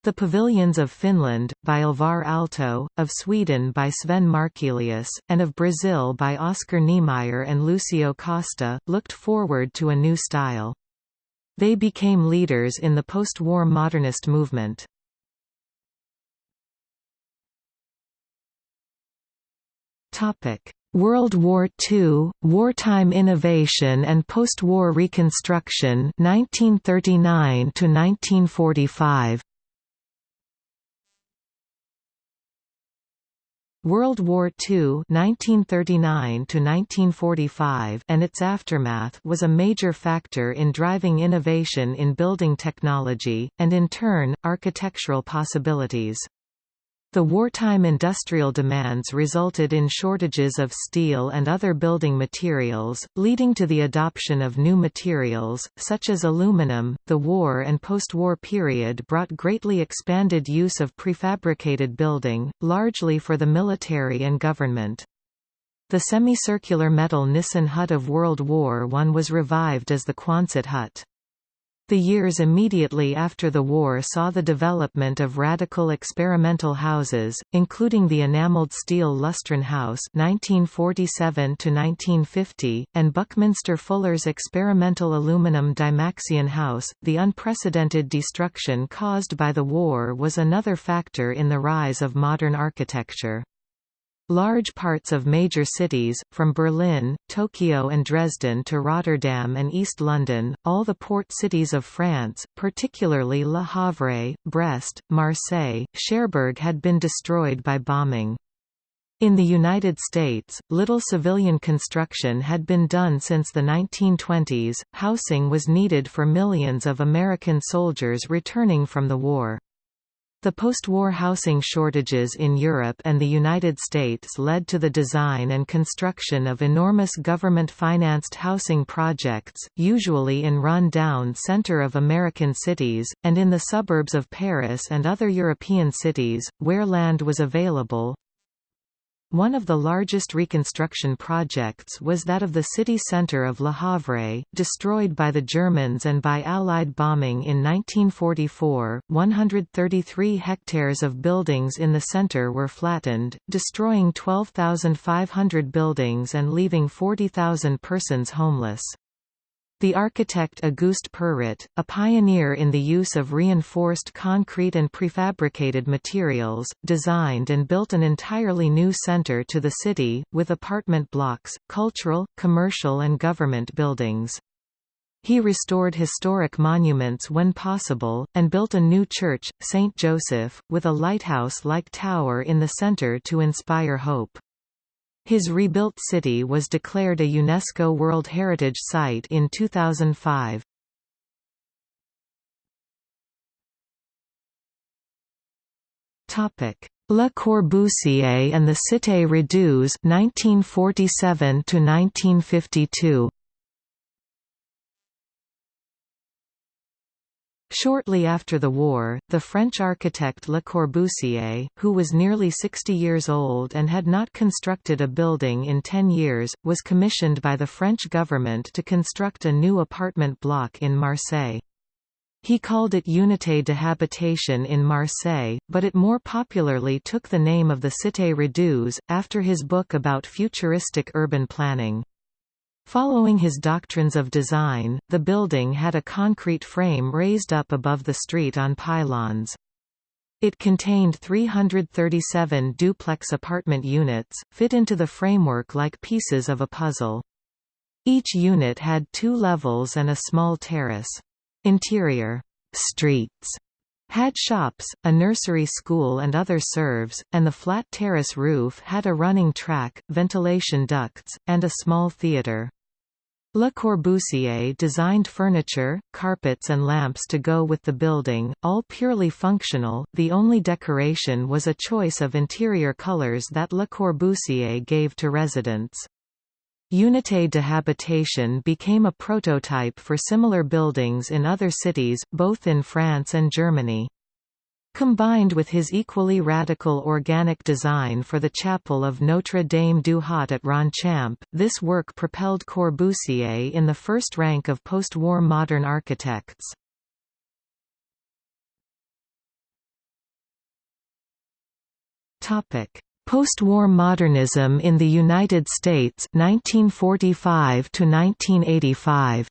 The Pavilions of Finland, by Alvar Aalto, of Sweden by Sven Markelius, and of Brazil by Oscar Niemeyer and Lucio Costa, looked forward to a new style. They became leaders in the post-war modernist movement. World War II, wartime innovation and post-war reconstruction 1939 to 1945 World War II 1939 1945 and its aftermath was a major factor in driving innovation in building technology, and in turn, architectural possibilities. The wartime industrial demands resulted in shortages of steel and other building materials, leading to the adoption of new materials, such as aluminum. The war and post-war period brought greatly expanded use of prefabricated building, largely for the military and government. The semicircular metal Nissen hut of World War I was revived as the Quonset hut. The years immediately after the war saw the development of radical experimental houses, including the enameled steel Lustron House (1947–1950) and Buckminster Fuller's experimental aluminum Dymaxion House. The unprecedented destruction caused by the war was another factor in the rise of modern architecture. Large parts of major cities, from Berlin, Tokyo and Dresden to Rotterdam and East London, all the port cities of France, particularly Le Havre, Brest, Marseille, Cherbourg had been destroyed by bombing. In the United States, little civilian construction had been done since the 1920s, housing was needed for millions of American soldiers returning from the war. The post-war housing shortages in Europe and the United States led to the design and construction of enormous government-financed housing projects, usually in run-down center of American cities, and in the suburbs of Paris and other European cities, where land was available, one of the largest reconstruction projects was that of the city centre of Le Havre, destroyed by the Germans and by Allied bombing in 1944. 133 hectares of buildings in the centre were flattened, destroying 12,500 buildings and leaving 40,000 persons homeless. The architect Auguste Perret, a pioneer in the use of reinforced concrete and prefabricated materials, designed and built an entirely new center to the city, with apartment blocks, cultural, commercial and government buildings. He restored historic monuments when possible, and built a new church, St. Joseph, with a lighthouse-like tower in the center to inspire hope. His rebuilt city was declared a UNESCO World Heritage Site in 2005. Topic: Le Corbusier and the Cité Radieuse 1947 to 1952. Shortly after the war, the French architect Le Corbusier, who was nearly 60 years old and had not constructed a building in 10 years, was commissioned by the French government to construct a new apartment block in Marseille. He called it Unité de Habitation in Marseille, but it more popularly took the name of the Cité Radieuse, after his book about futuristic urban planning. Following his doctrines of design, the building had a concrete frame raised up above the street on pylons. It contained 337 duplex apartment units, fit into the framework like pieces of a puzzle. Each unit had two levels and a small terrace. Interior streets had shops, a nursery school and other serves, and the flat terrace roof had a running track, ventilation ducts, and a small theatre. Le Corbusier designed furniture, carpets and lamps to go with the building, all purely functional, the only decoration was a choice of interior colors that Le Corbusier gave to residents. Unité de Habitation became a prototype for similar buildings in other cities, both in France and Germany. Combined with his equally radical organic design for the chapel of Notre Dame du Haut at Ronchamp, this work propelled Corbusier in the first rank of post-war modern architects. Post-war modernism in the United States 1945 to 1985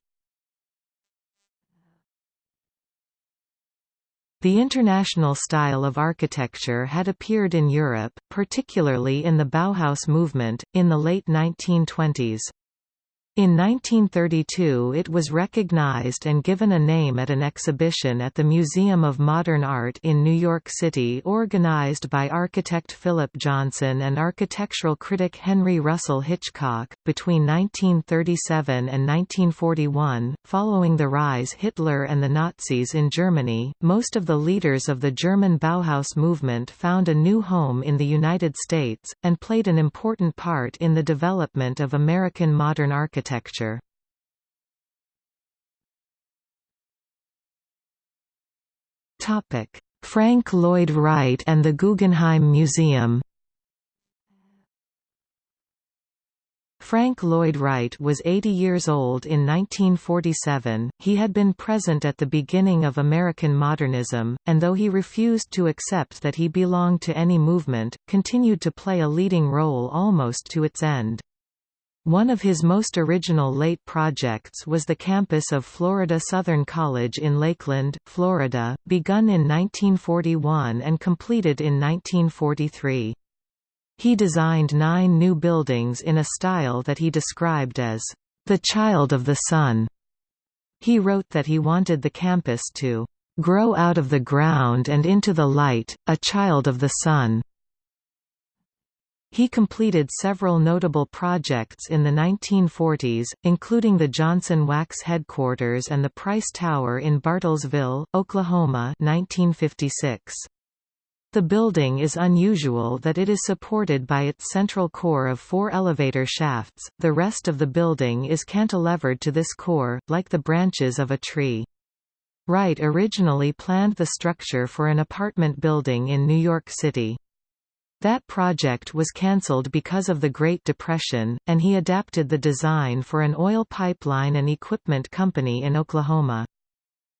The international style of architecture had appeared in Europe, particularly in the Bauhaus movement, in the late 1920s. In 1932 it was recognized and given a name at an exhibition at the Museum of Modern Art in New York City organized by architect Philip Johnson and architectural critic Henry Russell Hitchcock. Between 1937 and 1941, following the rise Hitler and the Nazis in Germany, most of the leaders of the German Bauhaus movement found a new home in the United States, and played an important part in the development of American modern architecture architecture. Frank Lloyd Wright and the Guggenheim Museum Frank Lloyd Wright was 80 years old in 1947. He had been present at the beginning of American modernism, and though he refused to accept that he belonged to any movement, continued to play a leading role almost to its end. One of his most original late projects was the campus of Florida Southern College in Lakeland, Florida, begun in 1941 and completed in 1943. He designed nine new buildings in a style that he described as, "...the child of the sun." He wrote that he wanted the campus to, "...grow out of the ground and into the light, a child of the sun." He completed several notable projects in the 1940s, including the Johnson Wax headquarters and the Price Tower in Bartlesville, Oklahoma 1956. The building is unusual that it is supported by its central core of four elevator shafts, the rest of the building is cantilevered to this core, like the branches of a tree. Wright originally planned the structure for an apartment building in New York City. That project was cancelled because of the Great Depression, and he adapted the design for an oil pipeline and equipment company in Oklahoma.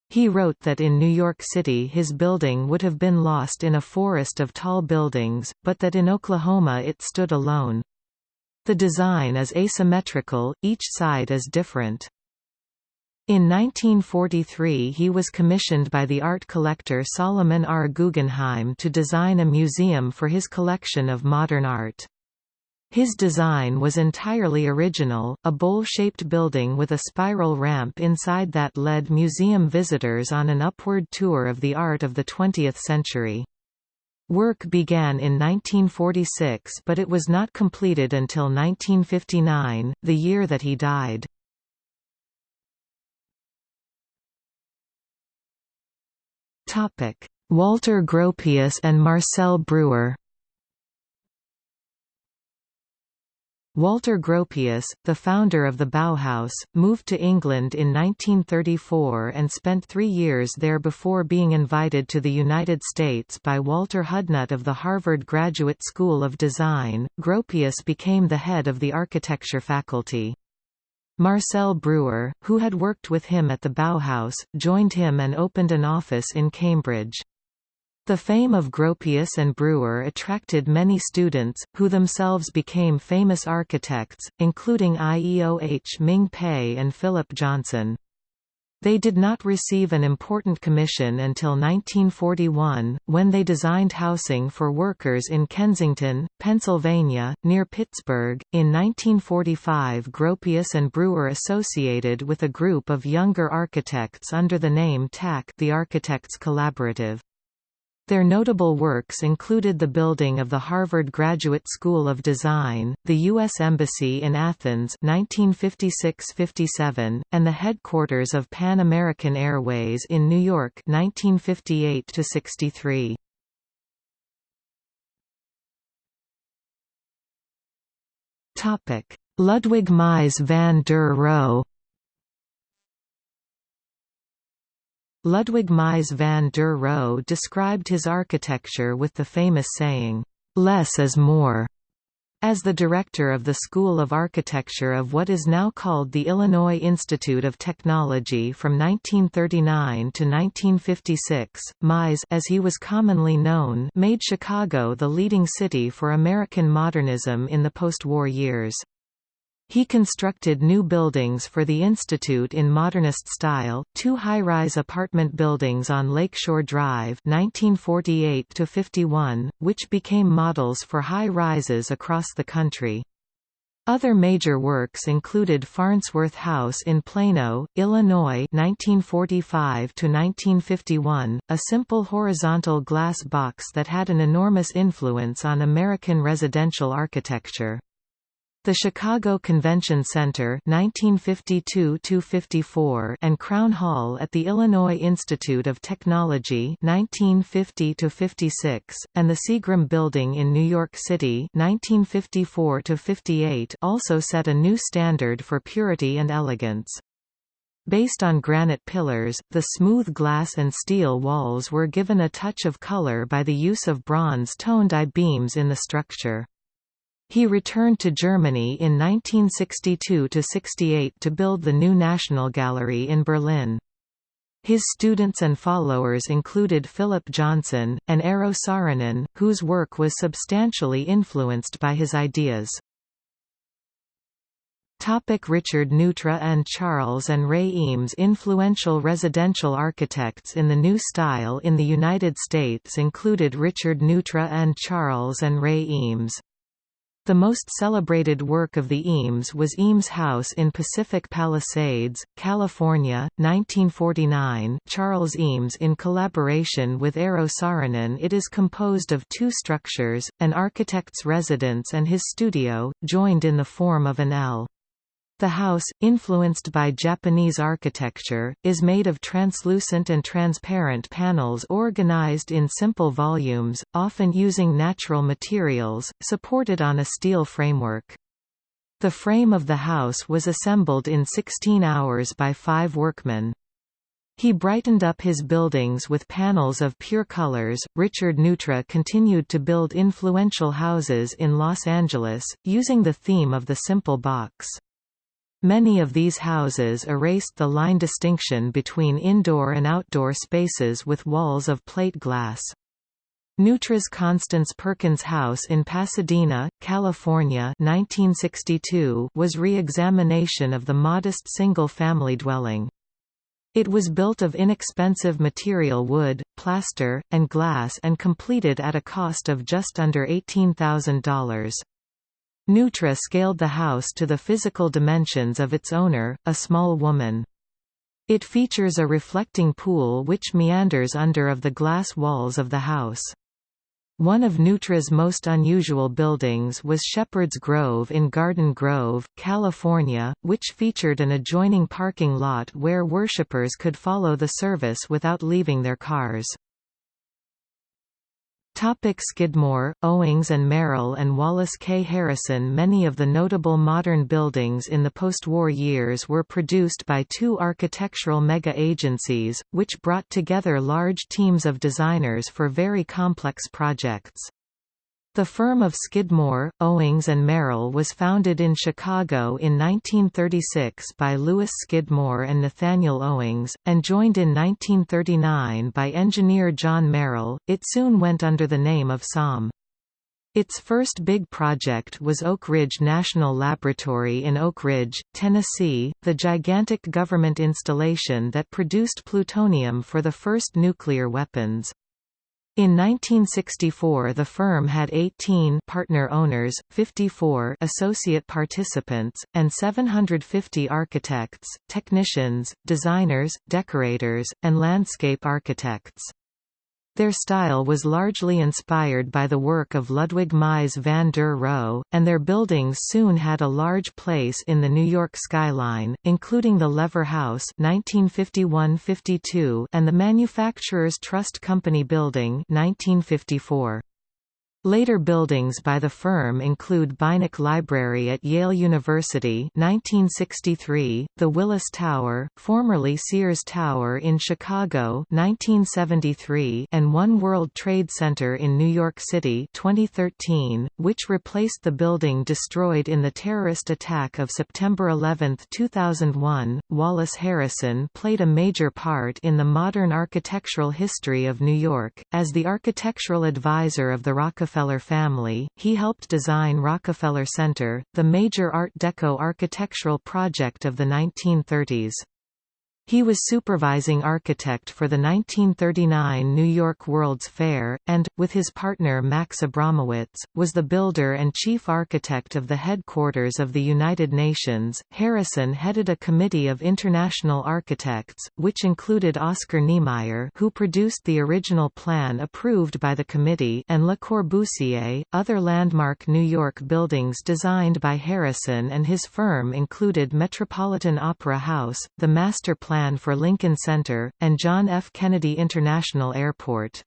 He wrote that in New York City his building would have been lost in a forest of tall buildings, but that in Oklahoma it stood alone. The design is asymmetrical, each side is different. In 1943 he was commissioned by the art collector Solomon R. Guggenheim to design a museum for his collection of modern art. His design was entirely original, a bowl-shaped building with a spiral ramp inside that led museum visitors on an upward tour of the art of the 20th century. Work began in 1946 but it was not completed until 1959, the year that he died. Walter Gropius and Marcel Breuer Walter Gropius, the founder of the Bauhaus, moved to England in 1934 and spent three years there before being invited to the United States by Walter Hudnut of the Harvard Graduate School of Design. Gropius became the head of the architecture faculty. Marcel Breuer, who had worked with him at the Bauhaus, joined him and opened an office in Cambridge. The fame of Gropius and Breuer attracted many students, who themselves became famous architects, including Ieoh Ming Pei and Philip Johnson. They did not receive an important commission until 1941, when they designed housing for workers in Kensington, Pennsylvania, near Pittsburgh. In 1945, Gropius and Breuer associated with a group of younger architects under the name TAC, the Architects Collaborative. Their notable works included the building of the Harvard Graduate School of Design, the U.S. Embassy in Athens 1956–57, and the headquarters of Pan American Airways in New York 1958–63. Ludwig Mies van der Rohe Ludwig Mies van der Rohe described his architecture with the famous saying, "'Less is more' as the director of the School of Architecture of what is now called the Illinois Institute of Technology from 1939 to 1956, Mies as he was commonly known made Chicago the leading city for American modernism in the post-war years. He constructed new buildings for the Institute in modernist style, two high-rise apartment buildings on Lakeshore Drive 1948 which became models for high-rises across the country. Other major works included Farnsworth House in Plano, Illinois 1945–1951, a simple horizontal glass box that had an enormous influence on American residential architecture. The Chicago Convention Center 1952 and Crown Hall at the Illinois Institute of Technology 1950 and the Seagram Building in New York City 1954 also set a new standard for purity and elegance. Based on granite pillars, the smooth glass and steel walls were given a touch of color by the use of bronze-toned I-beams in the structure. He returned to Germany in 1962–68 to build the new National Gallery in Berlin. His students and followers included Philip Johnson, and Eero Saarinen, whose work was substantially influenced by his ideas. Topic Richard Neutra and Charles and Ray Eames Influential residential architects in the New Style in the United States included Richard Neutra and Charles and Ray Eames. The most celebrated work of the Eames was Eames House in Pacific Palisades, California, 1949 Charles Eames in collaboration with Eero Saarinen it is composed of two structures, an architect's residence and his studio, joined in the form of an L. The house, influenced by Japanese architecture, is made of translucent and transparent panels organized in simple volumes, often using natural materials, supported on a steel framework. The frame of the house was assembled in 16 hours by five workmen. He brightened up his buildings with panels of pure colors. Richard Neutra continued to build influential houses in Los Angeles, using the theme of the simple box. Many of these houses erased the line distinction between indoor and outdoor spaces with walls of plate glass. Neutra's Constance Perkins House in Pasadena, California 1962 was re-examination of the modest single-family dwelling. It was built of inexpensive material wood, plaster, and glass and completed at a cost of just under $18,000. Neutra scaled the house to the physical dimensions of its owner, a small woman. It features a reflecting pool which meanders under of the glass walls of the house. One of Neutra's most unusual buildings was Shepherd's Grove in Garden Grove, California, which featured an adjoining parking lot where worshippers could follow the service without leaving their cars. Topic Skidmore, Owings and Merrill and Wallace K. Harrison Many of the notable modern buildings in the post-war years were produced by two architectural mega-agencies, which brought together large teams of designers for very complex projects. The firm of Skidmore, Owings and Merrill was founded in Chicago in 1936 by Louis Skidmore and Nathaniel Owings, and joined in 1939 by engineer John Merrill. It soon went under the name of SOM. Its first big project was Oak Ridge National Laboratory in Oak Ridge, Tennessee, the gigantic government installation that produced plutonium for the first nuclear weapons. In 1964 the firm had 18 partner owners, 54 associate participants, and 750 architects, technicians, designers, decorators, and landscape architects. Their style was largely inspired by the work of Ludwig Mies van der Rohe, and their buildings soon had a large place in the New York skyline, including the Lever House 1951–52 and the Manufacturers Trust Company Building 1954. Later buildings by the firm include Beinecke Library at Yale University 1963, the Willis Tower, formerly Sears Tower in Chicago 1973, and One World Trade Center in New York City 2013, which replaced the building destroyed in the terrorist attack of September 11, 2001. Wallace Harrison played a major part in the modern architectural history of New York, as the architectural advisor of the Rockefeller Rockefeller family, he helped design Rockefeller Center, the major Art Deco architectural project of the 1930s. He was supervising architect for the 1939 New York World's Fair, and, with his partner Max Abramowitz, was the builder and chief architect of the headquarters of the United Nations. Harrison headed a committee of international architects, which included Oscar Niemeyer, who produced the original plan approved by the committee, and Le Corbusier. Other landmark New York buildings designed by Harrison and his firm included Metropolitan Opera House, the master plan plan for Lincoln Center, and John F. Kennedy International Airport.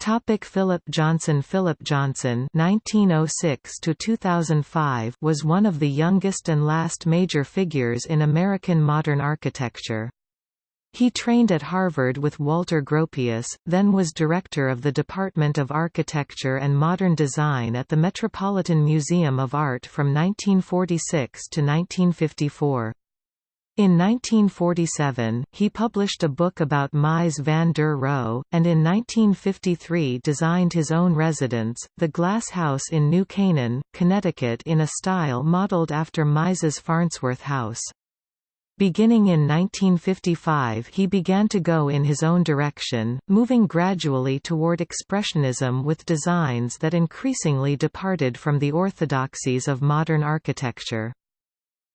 Topic Philip Johnson Philip Johnson (1906–2005) was one of the youngest and last major figures in American modern architecture. He trained at Harvard with Walter Gropius, then was director of the Department of Architecture and Modern Design at the Metropolitan Museum of Art from 1946 to 1954. In 1947, he published a book about Mies van der Rohe, and in 1953 designed his own residence, the Glass House in New Canaan, Connecticut in a style modeled after Mies's Farnsworth House. Beginning in 1955 he began to go in his own direction, moving gradually toward Expressionism with designs that increasingly departed from the orthodoxies of modern architecture.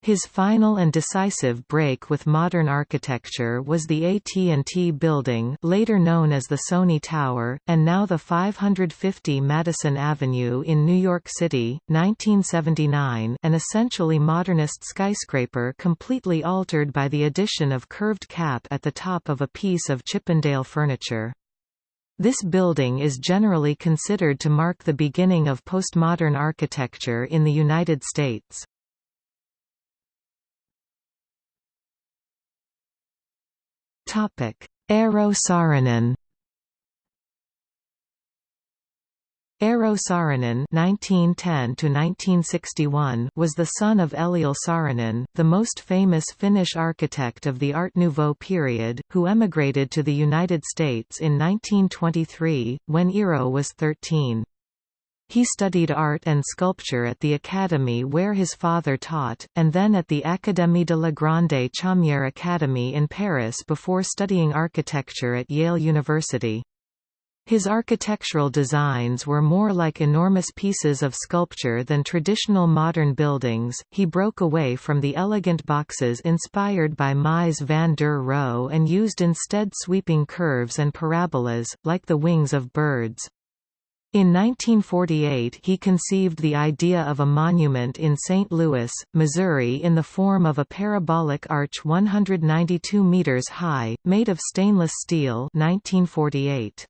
His final and decisive break with modern architecture was the AT&T Building later known as the Sony Tower, and now the 550 Madison Avenue in New York City, 1979 an essentially modernist skyscraper completely altered by the addition of curved cap at the top of a piece of Chippendale furniture. This building is generally considered to mark the beginning of postmodern architecture in the United States. Eero Saarinen Eero Saarinen (1910–1961) was the son of Eliel Saarinen, the most famous Finnish architect of the Art Nouveau period, who emigrated to the United States in 1923 when Eero was 13. He studied art and sculpture at the academy where his father taught, and then at the Académie de la Grande Chaumière Academy in Paris before studying architecture at Yale University. His architectural designs were more like enormous pieces of sculpture than traditional modern buildings. He broke away from the elegant boxes inspired by Mies van der Rohe and used instead sweeping curves and parabolas, like the wings of birds. In 1948 he conceived the idea of a monument in St. Louis, Missouri in the form of a parabolic arch 192 meters high, made of stainless steel 1948.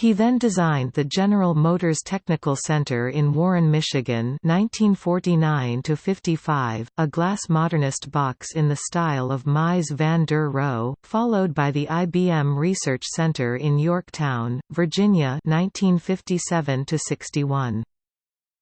He then designed the General Motors Technical Center in Warren, Michigan 1949–55, a glass modernist box in the style of Mies van der Rohe, followed by the IBM Research Center in Yorktown, Virginia 1957–61.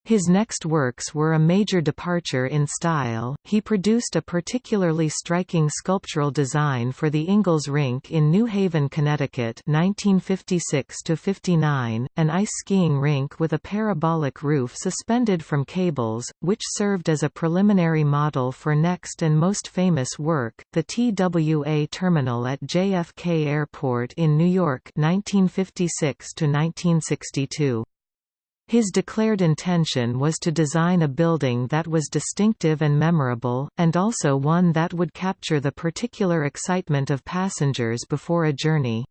His next works were a major departure in style. He produced a particularly striking sculptural design for the Ingalls Rink in New Haven, Connecticut, 1956 to 59, an ice skiing rink with a parabolic roof suspended from cables, which served as a preliminary model for next and most famous work, the TWA terminal at JFK Airport in New York, 1956 to 1962. His declared intention was to design a building that was distinctive and memorable, and also one that would capture the particular excitement of passengers before a journey.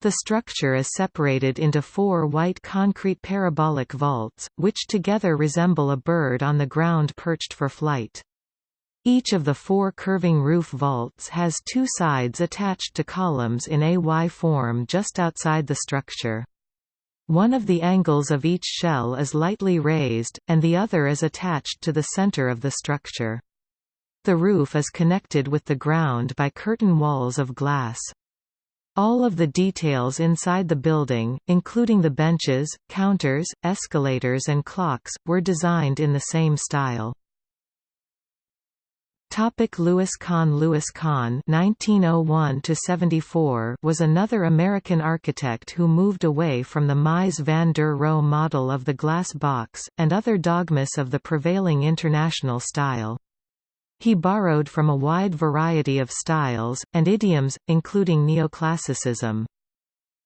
The structure is separated into four white concrete parabolic vaults, which together resemble a bird on the ground perched for flight. Each of the four curving roof vaults has two sides attached to columns in a Y form just outside the structure. One of the angles of each shell is lightly raised, and the other is attached to the center of the structure. The roof is connected with the ground by curtain walls of glass. All of the details inside the building, including the benches, counters, escalators and clocks, were designed in the same style. Topic Louis Kahn Louis Kahn (1901–74) was another American architect who moved away from the Mies van der Rohe model of the glass box and other dogmas of the prevailing international style. He borrowed from a wide variety of styles and idioms, including neoclassicism.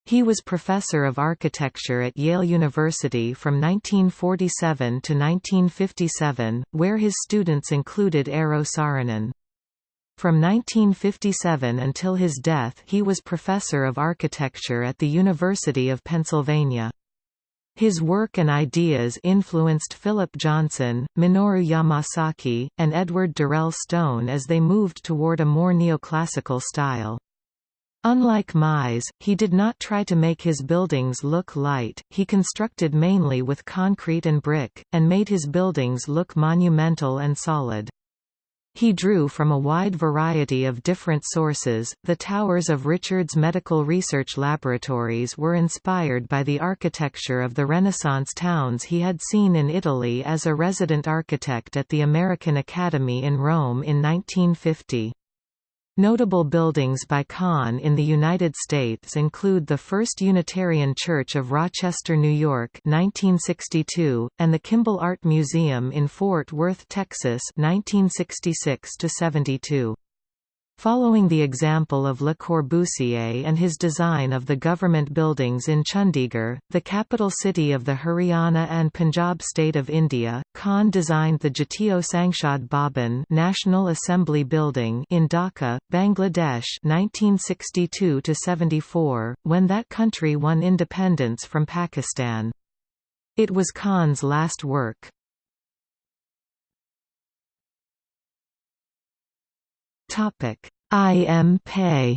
He was professor of architecture at Yale University from 1947 to 1957, where his students included Eero Saarinen. From 1957 until his death he was professor of architecture at the University of Pennsylvania. His work and ideas influenced Philip Johnson, Minoru Yamasaki, and Edward Durell Stone as they moved toward a more neoclassical style. Unlike Mies, he did not try to make his buildings look light, he constructed mainly with concrete and brick, and made his buildings look monumental and solid. He drew from a wide variety of different sources. The towers of Richards Medical Research Laboratories were inspired by the architecture of the Renaissance towns he had seen in Italy as a resident architect at the American Academy in Rome in 1950. Notable buildings by Kahn in the United States include the First Unitarian Church of Rochester, New York 1962, and the Kimbell Art Museum in Fort Worth, Texas 1966 -72. Following the example of Le Corbusier and his design of the government buildings in Chandigarh, the capital city of the Haryana and Punjab state of India, Kahn designed the Jatiyo Sangshad Bhavan National Assembly Building in Dhaka, Bangladesh 1962–74, when that country won independence from Pakistan. It was Kahn's last work. Topic: IM Pei.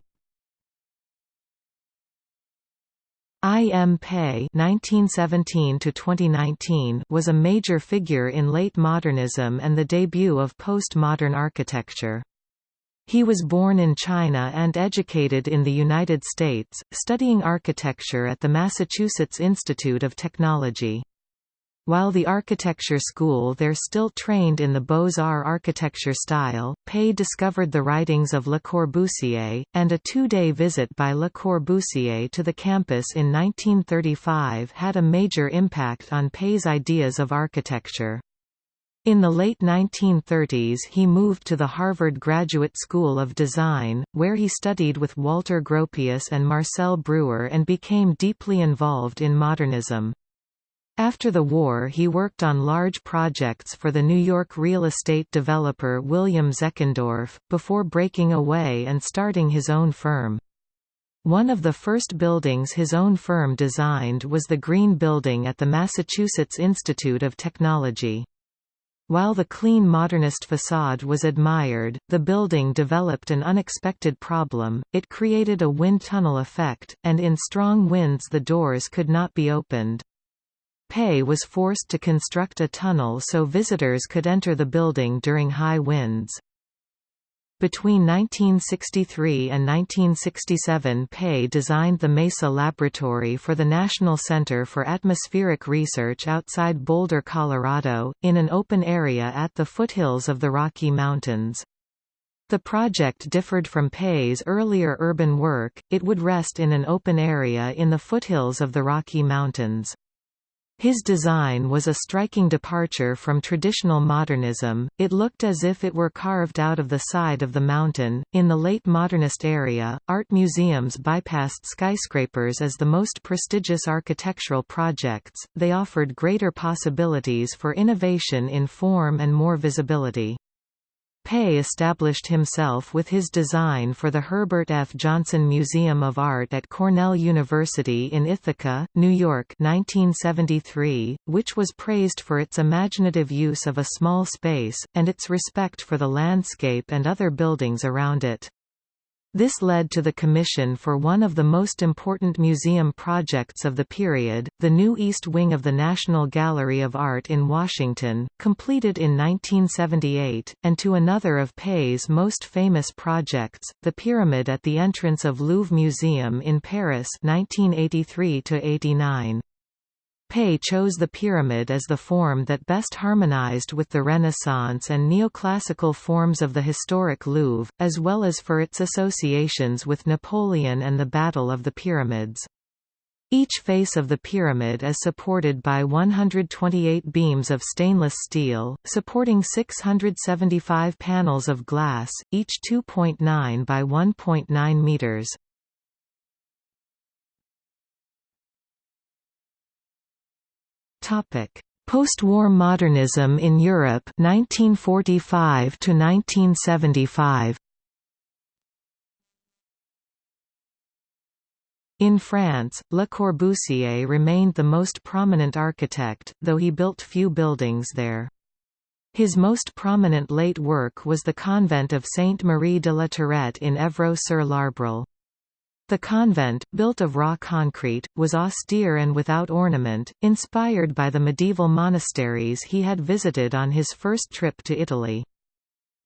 IM Pei (1917–2019) was a major figure in late modernism and the debut of postmodern architecture. He was born in China and educated in the United States, studying architecture at the Massachusetts Institute of Technology. While the architecture school there still trained in the Beaux-Arts architecture style, Pei discovered the writings of Le Corbusier, and a two-day visit by Le Corbusier to the campus in 1935 had a major impact on Pei's ideas of architecture. In the late 1930s he moved to the Harvard Graduate School of Design, where he studied with Walter Gropius and Marcel Breuer and became deeply involved in modernism. After the war he worked on large projects for the New York real estate developer William Zeckendorf, before breaking away and starting his own firm. One of the first buildings his own firm designed was the Green Building at the Massachusetts Institute of Technology. While the clean modernist facade was admired, the building developed an unexpected problem, it created a wind tunnel effect, and in strong winds the doors could not be opened. Pei was forced to construct a tunnel so visitors could enter the building during high winds. Between 1963 and 1967 Pei designed the MESA Laboratory for the National Center for Atmospheric Research outside Boulder, Colorado, in an open area at the foothills of the Rocky Mountains. The project differed from Pei's earlier urban work, it would rest in an open area in the foothills of the Rocky Mountains. His design was a striking departure from traditional modernism, it looked as if it were carved out of the side of the mountain. In the late modernist area, art museums bypassed skyscrapers as the most prestigious architectural projects, they offered greater possibilities for innovation in form and more visibility. Pei established himself with his design for the Herbert F. Johnson Museum of Art at Cornell University in Ithaca, New York 1973, which was praised for its imaginative use of a small space, and its respect for the landscape and other buildings around it. This led to the commission for one of the most important museum projects of the period, the new East Wing of the National Gallery of Art in Washington, completed in 1978, and to another of Pei's most famous projects, the Pyramid at the entrance of Louvre Museum in Paris 1983 -89. Pei chose the pyramid as the form that best harmonized with the Renaissance and neoclassical forms of the historic Louvre, as well as for its associations with Napoleon and the Battle of the Pyramids. Each face of the pyramid is supported by 128 beams of stainless steel, supporting 675 panels of glass, each 2.9 by 1.9 meters. Topic: Post-war modernism in Europe 1945 to 1975. In France, Le Corbusier remained the most prominent architect, though he built few buildings there. His most prominent late work was the convent of Sainte-Marie de la Tourette in Éveux-sur-l'Arbresle. The convent, built of raw concrete, was austere and without ornament, inspired by the medieval monasteries he had visited on his first trip to Italy.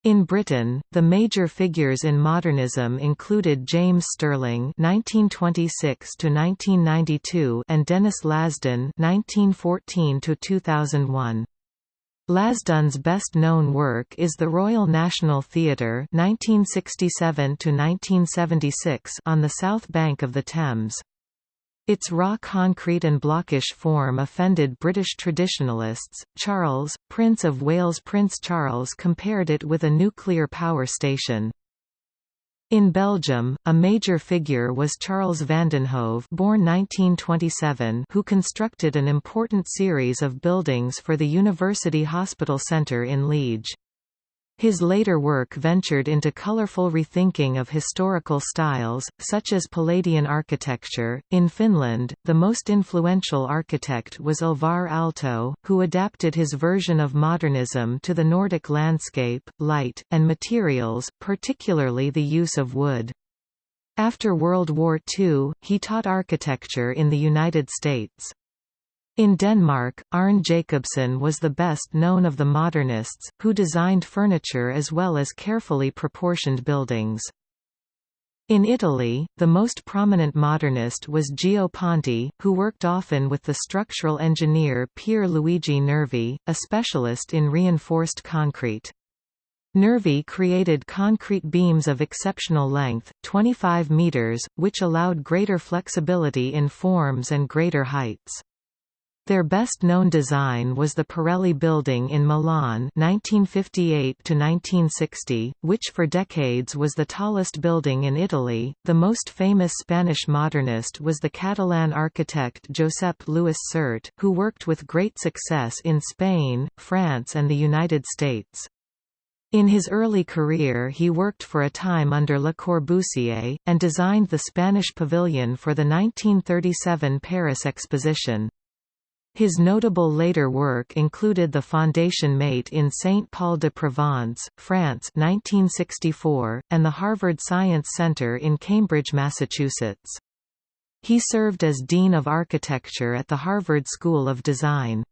In Britain, the major figures in modernism included James Stirling (1926–1992) and Denys Lasdun (1914–2001). Lasdun's best-known work is the Royal National Theatre (1967–1976) on the south bank of the Thames. Its raw concrete and blockish form offended British traditionalists. Charles, Prince of Wales Prince Charles compared it with a nuclear power station. In Belgium, a major figure was Charles Vandenhove born 1927 who constructed an important series of buildings for the University Hospital Centre in Liege. His later work ventured into colorful rethinking of historical styles, such as Palladian architecture. In Finland, the most influential architect was Alvar Aalto, who adapted his version of modernism to the Nordic landscape, light, and materials, particularly the use of wood. After World War II, he taught architecture in the United States. In Denmark, Arne Jacobsen was the best known of the modernists, who designed furniture as well as carefully proportioned buildings. In Italy, the most prominent modernist was Gio Ponti, who worked often with the structural engineer Pier Luigi Nervi, a specialist in reinforced concrete. Nervi created concrete beams of exceptional length, 25 meters, which allowed greater flexibility in forms and greater heights. Their best-known design was the Pirelli building in Milan 1958–1960, which for decades was the tallest building in Italy. The most famous Spanish modernist was the Catalan architect Josep Lluís Sert, who worked with great success in Spain, France and the United States. In his early career he worked for a time under Le Corbusier, and designed the Spanish pavilion for the 1937 Paris Exposition. His notable later work included the Fondation Maeght in Saint-Paul-de-Provence, France 1964, and the Harvard Science Center in Cambridge, Massachusetts. He served as Dean of Architecture at the Harvard School of Design.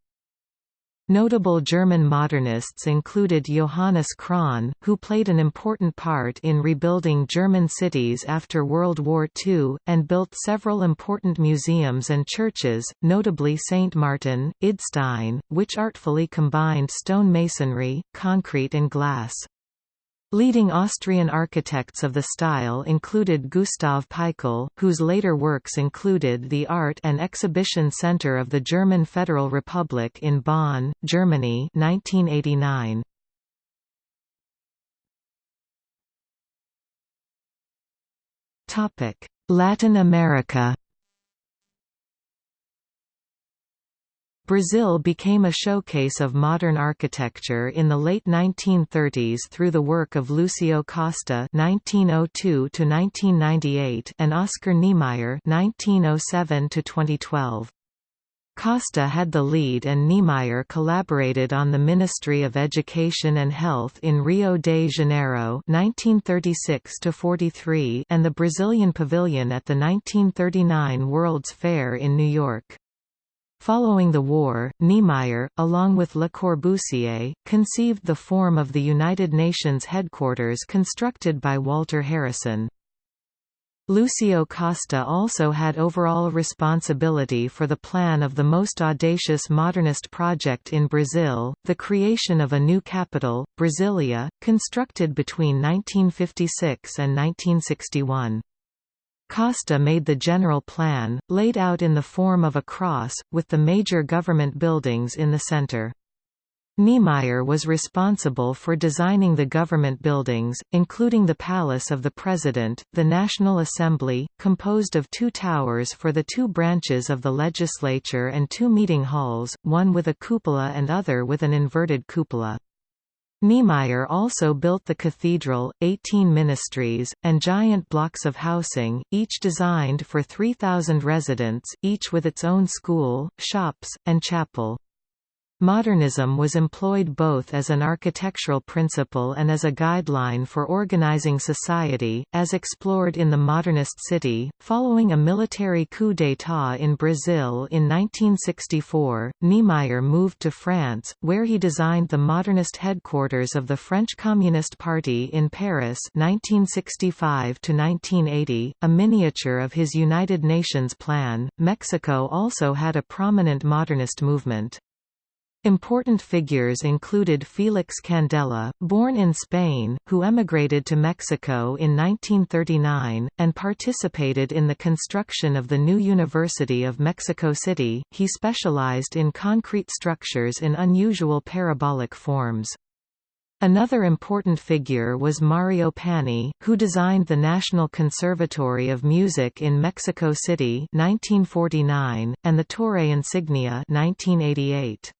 Notable German modernists included Johannes Krahn, who played an important part in rebuilding German cities after World War II, and built several important museums and churches, notably St. Martin, Idstein, which artfully combined stone masonry, concrete and glass. Leading Austrian architects of the style included Gustav Peichl, whose later works included the Art and Exhibition Center of the German Federal Republic in Bonn, Germany 1989. Latin America Brazil became a showcase of modern architecture in the late 1930s through the work of Lúcio Costa (1902–1998) and Oscar Niemeyer (1907–2012). Costa had the lead and Niemeyer collaborated on the Ministry of Education and Health in Rio de Janeiro 1936 and the Brazilian Pavilion at the 1939 World's Fair in New York. Following the war, Niemeyer, along with Le Corbusier, conceived the form of the United Nations headquarters constructed by Walter Harrison. Lúcio Costa also had overall responsibility for the plan of the most audacious modernist project in Brazil, the creation of a new capital, Brasilia, constructed between 1956 and 1961. Costa made the general plan, laid out in the form of a cross, with the major government buildings in the center. Niemeyer was responsible for designing the government buildings, including the Palace of the President, the National Assembly, composed of two towers for the two branches of the legislature and two meeting halls, one with a cupola and other with an inverted cupola. Niemeyer also built the cathedral, 18 ministries, and giant blocks of housing, each designed for 3,000 residents, each with its own school, shops, and chapel. Modernism was employed both as an architectural principle and as a guideline for organizing society, as explored in the modernist city. Following a military coup d'état in Brazil in 1964, Niemeyer moved to France, where he designed the modernist headquarters of the French Communist Party in Paris 1965 1980, a miniature of his United Nations plan. Mexico also had a prominent modernist movement. Important figures included Felix Candela, born in Spain, who emigrated to Mexico in 1939, and participated in the construction of the new University of Mexico City. He specialized in concrete structures in unusual parabolic forms. Another important figure was Mario Pani, who designed the National Conservatory of Music in Mexico City 1949, and the Torre Insignia 1988.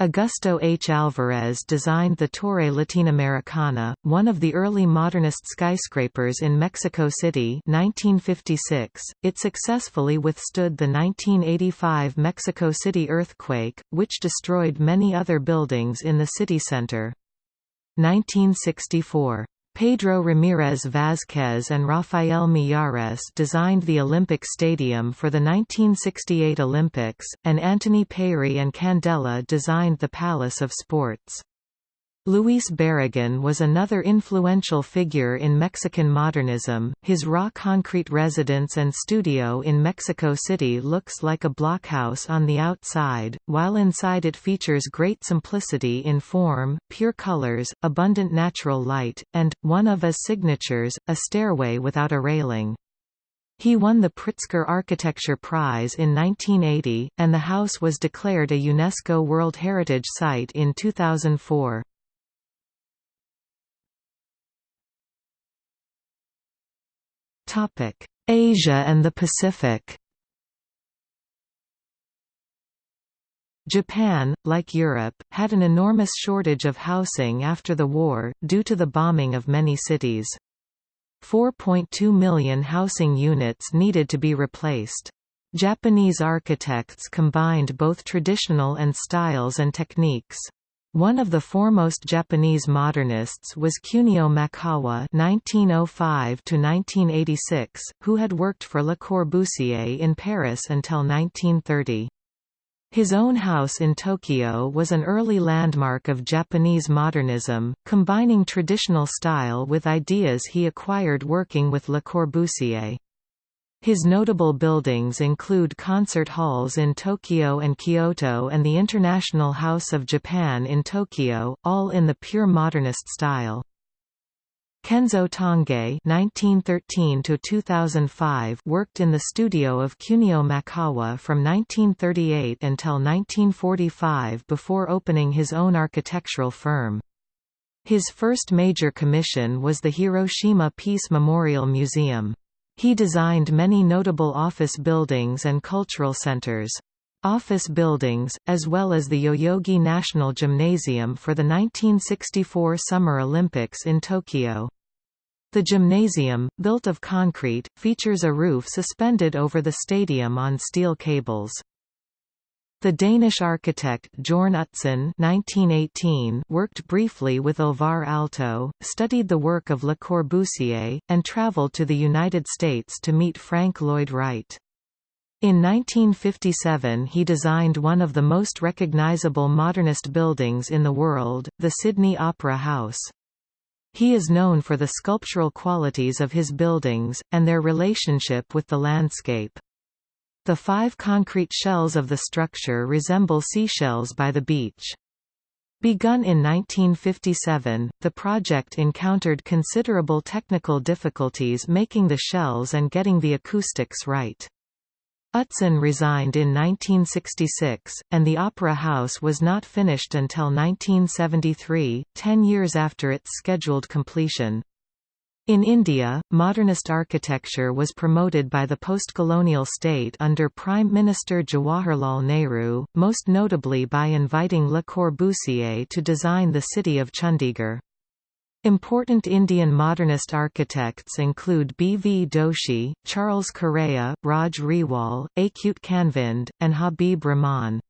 Augusto H. Alvarez designed the Torre Latinoamericana, one of the early modernist skyscrapers in Mexico City 1956. .It successfully withstood the 1985 Mexico City earthquake, which destroyed many other buildings in the city center. 1964 Pedro Ramirez Vázquez and Rafael Mijares designed the Olympic Stadium for the 1968 Olympics, and Antoni Peyri and Candela designed the Palace of Sports. Luis Barragán was another influential figure in Mexican modernism. His raw concrete residence and studio in Mexico City looks like a blockhouse on the outside, while inside it features great simplicity in form, pure colors, abundant natural light, and, one of his signatures, a stairway without a railing. He won the Pritzker Architecture Prize in 1980, and the house was declared a UNESCO World Heritage Site in 2004. Asia and the Pacific Japan, like Europe, had an enormous shortage of housing after the war, due to the bombing of many cities. 4.2 million housing units needed to be replaced. Japanese architects combined both traditional and styles and techniques. One of the foremost Japanese modernists was Kunio Maekawa (1905–1986), who had worked for Le Corbusier in Paris until 1930. His own house in Tokyo was an early landmark of Japanese modernism, combining traditional style with ideas he acquired working with Le Corbusier. His notable buildings include concert halls in Tokyo and Kyoto and the International House of Japan in Tokyo, all in the pure modernist style. Kenzo Tange (1913–2005) worked in the studio of Kunio Maekawa from 1938 until 1945 before opening his own architectural firm. His first major commission was the Hiroshima Peace Memorial Museum. He designed many notable office buildings and cultural centers. Office buildings, as well as the Yoyogi National Gymnasium for the 1964 Summer Olympics in Tokyo. The gymnasium, built of concrete, features a roof suspended over the stadium on steel cables. The Danish architect Jorn Utzon (1918) worked briefly with Alvar Aalto, studied the work of Le Corbusier, and traveled to the United States to meet Frank Lloyd Wright. In 1957 he designed one of the most recognizable modernist buildings in the world, the Sydney Opera House. He is known for the sculptural qualities of his buildings, and their relationship with the landscape. The five concrete shells of the structure resemble seashells by the beach. Begun in 1957, the project encountered considerable technical difficulties making the shells and getting the acoustics right. Utzon resigned in 1966, and the Opera House was not finished until 1973, ten years after its scheduled completion. In India, modernist architecture was promoted by the post-colonial state under Prime Minister Jawaharlal Nehru, most notably by inviting Le Corbusier to design the city of Chandigarh. Important Indian modernist architects include B. V. Doshi, Charles Correa, Raj Rewal, Achyut Kanvind, and Habib Rahman.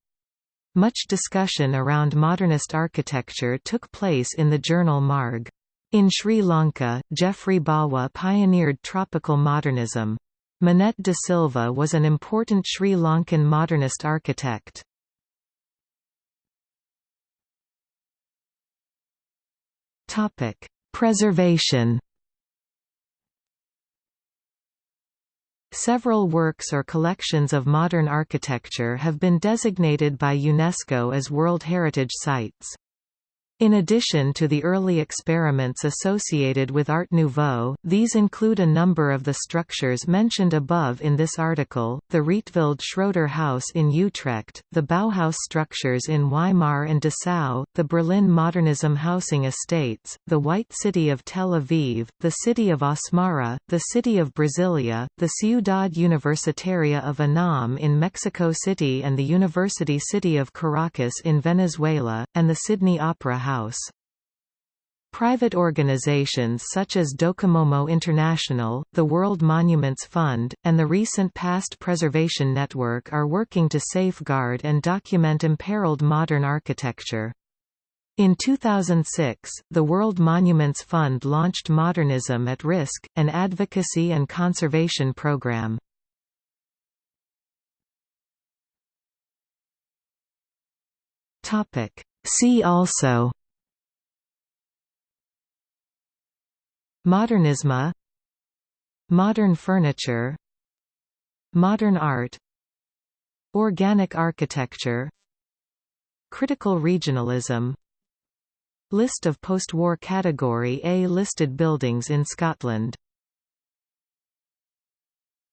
Much discussion around modernist architecture took place in the journal Marg. In Sri Lanka, Geoffrey Bawa pioneered tropical modernism. Minnette de Silva was an important Sri Lankan modernist architect. Topic: Preservation. Several works or collections of modern architecture have been designated by UNESCO as World Heritage Sites. In addition to the early experiments associated with Art Nouveau, these include a number of the structures mentioned above in this article, the Rietveld Schroeder House in Utrecht, the Bauhaus structures in Weimar and Dessau, the Berlin Modernism housing estates, the White City of Tel Aviv, the city of Asmara, the city of Brasilia, the Ciudad Universitaria of UNAM in Mexico City and the University City of Caracas in Venezuela, and the Sydney Opera House. Private organizations such as Docomomo International, the World Monuments Fund, and the recent Past Preservation Network are working to safeguard and document imperiled modern architecture. In 2006, the World Monuments Fund launched Modernism at Risk, an advocacy and conservation program. See also Modernisme Modern furniture Modern art Organic architecture Critical regionalism. List of post-war Category A listed buildings in Scotland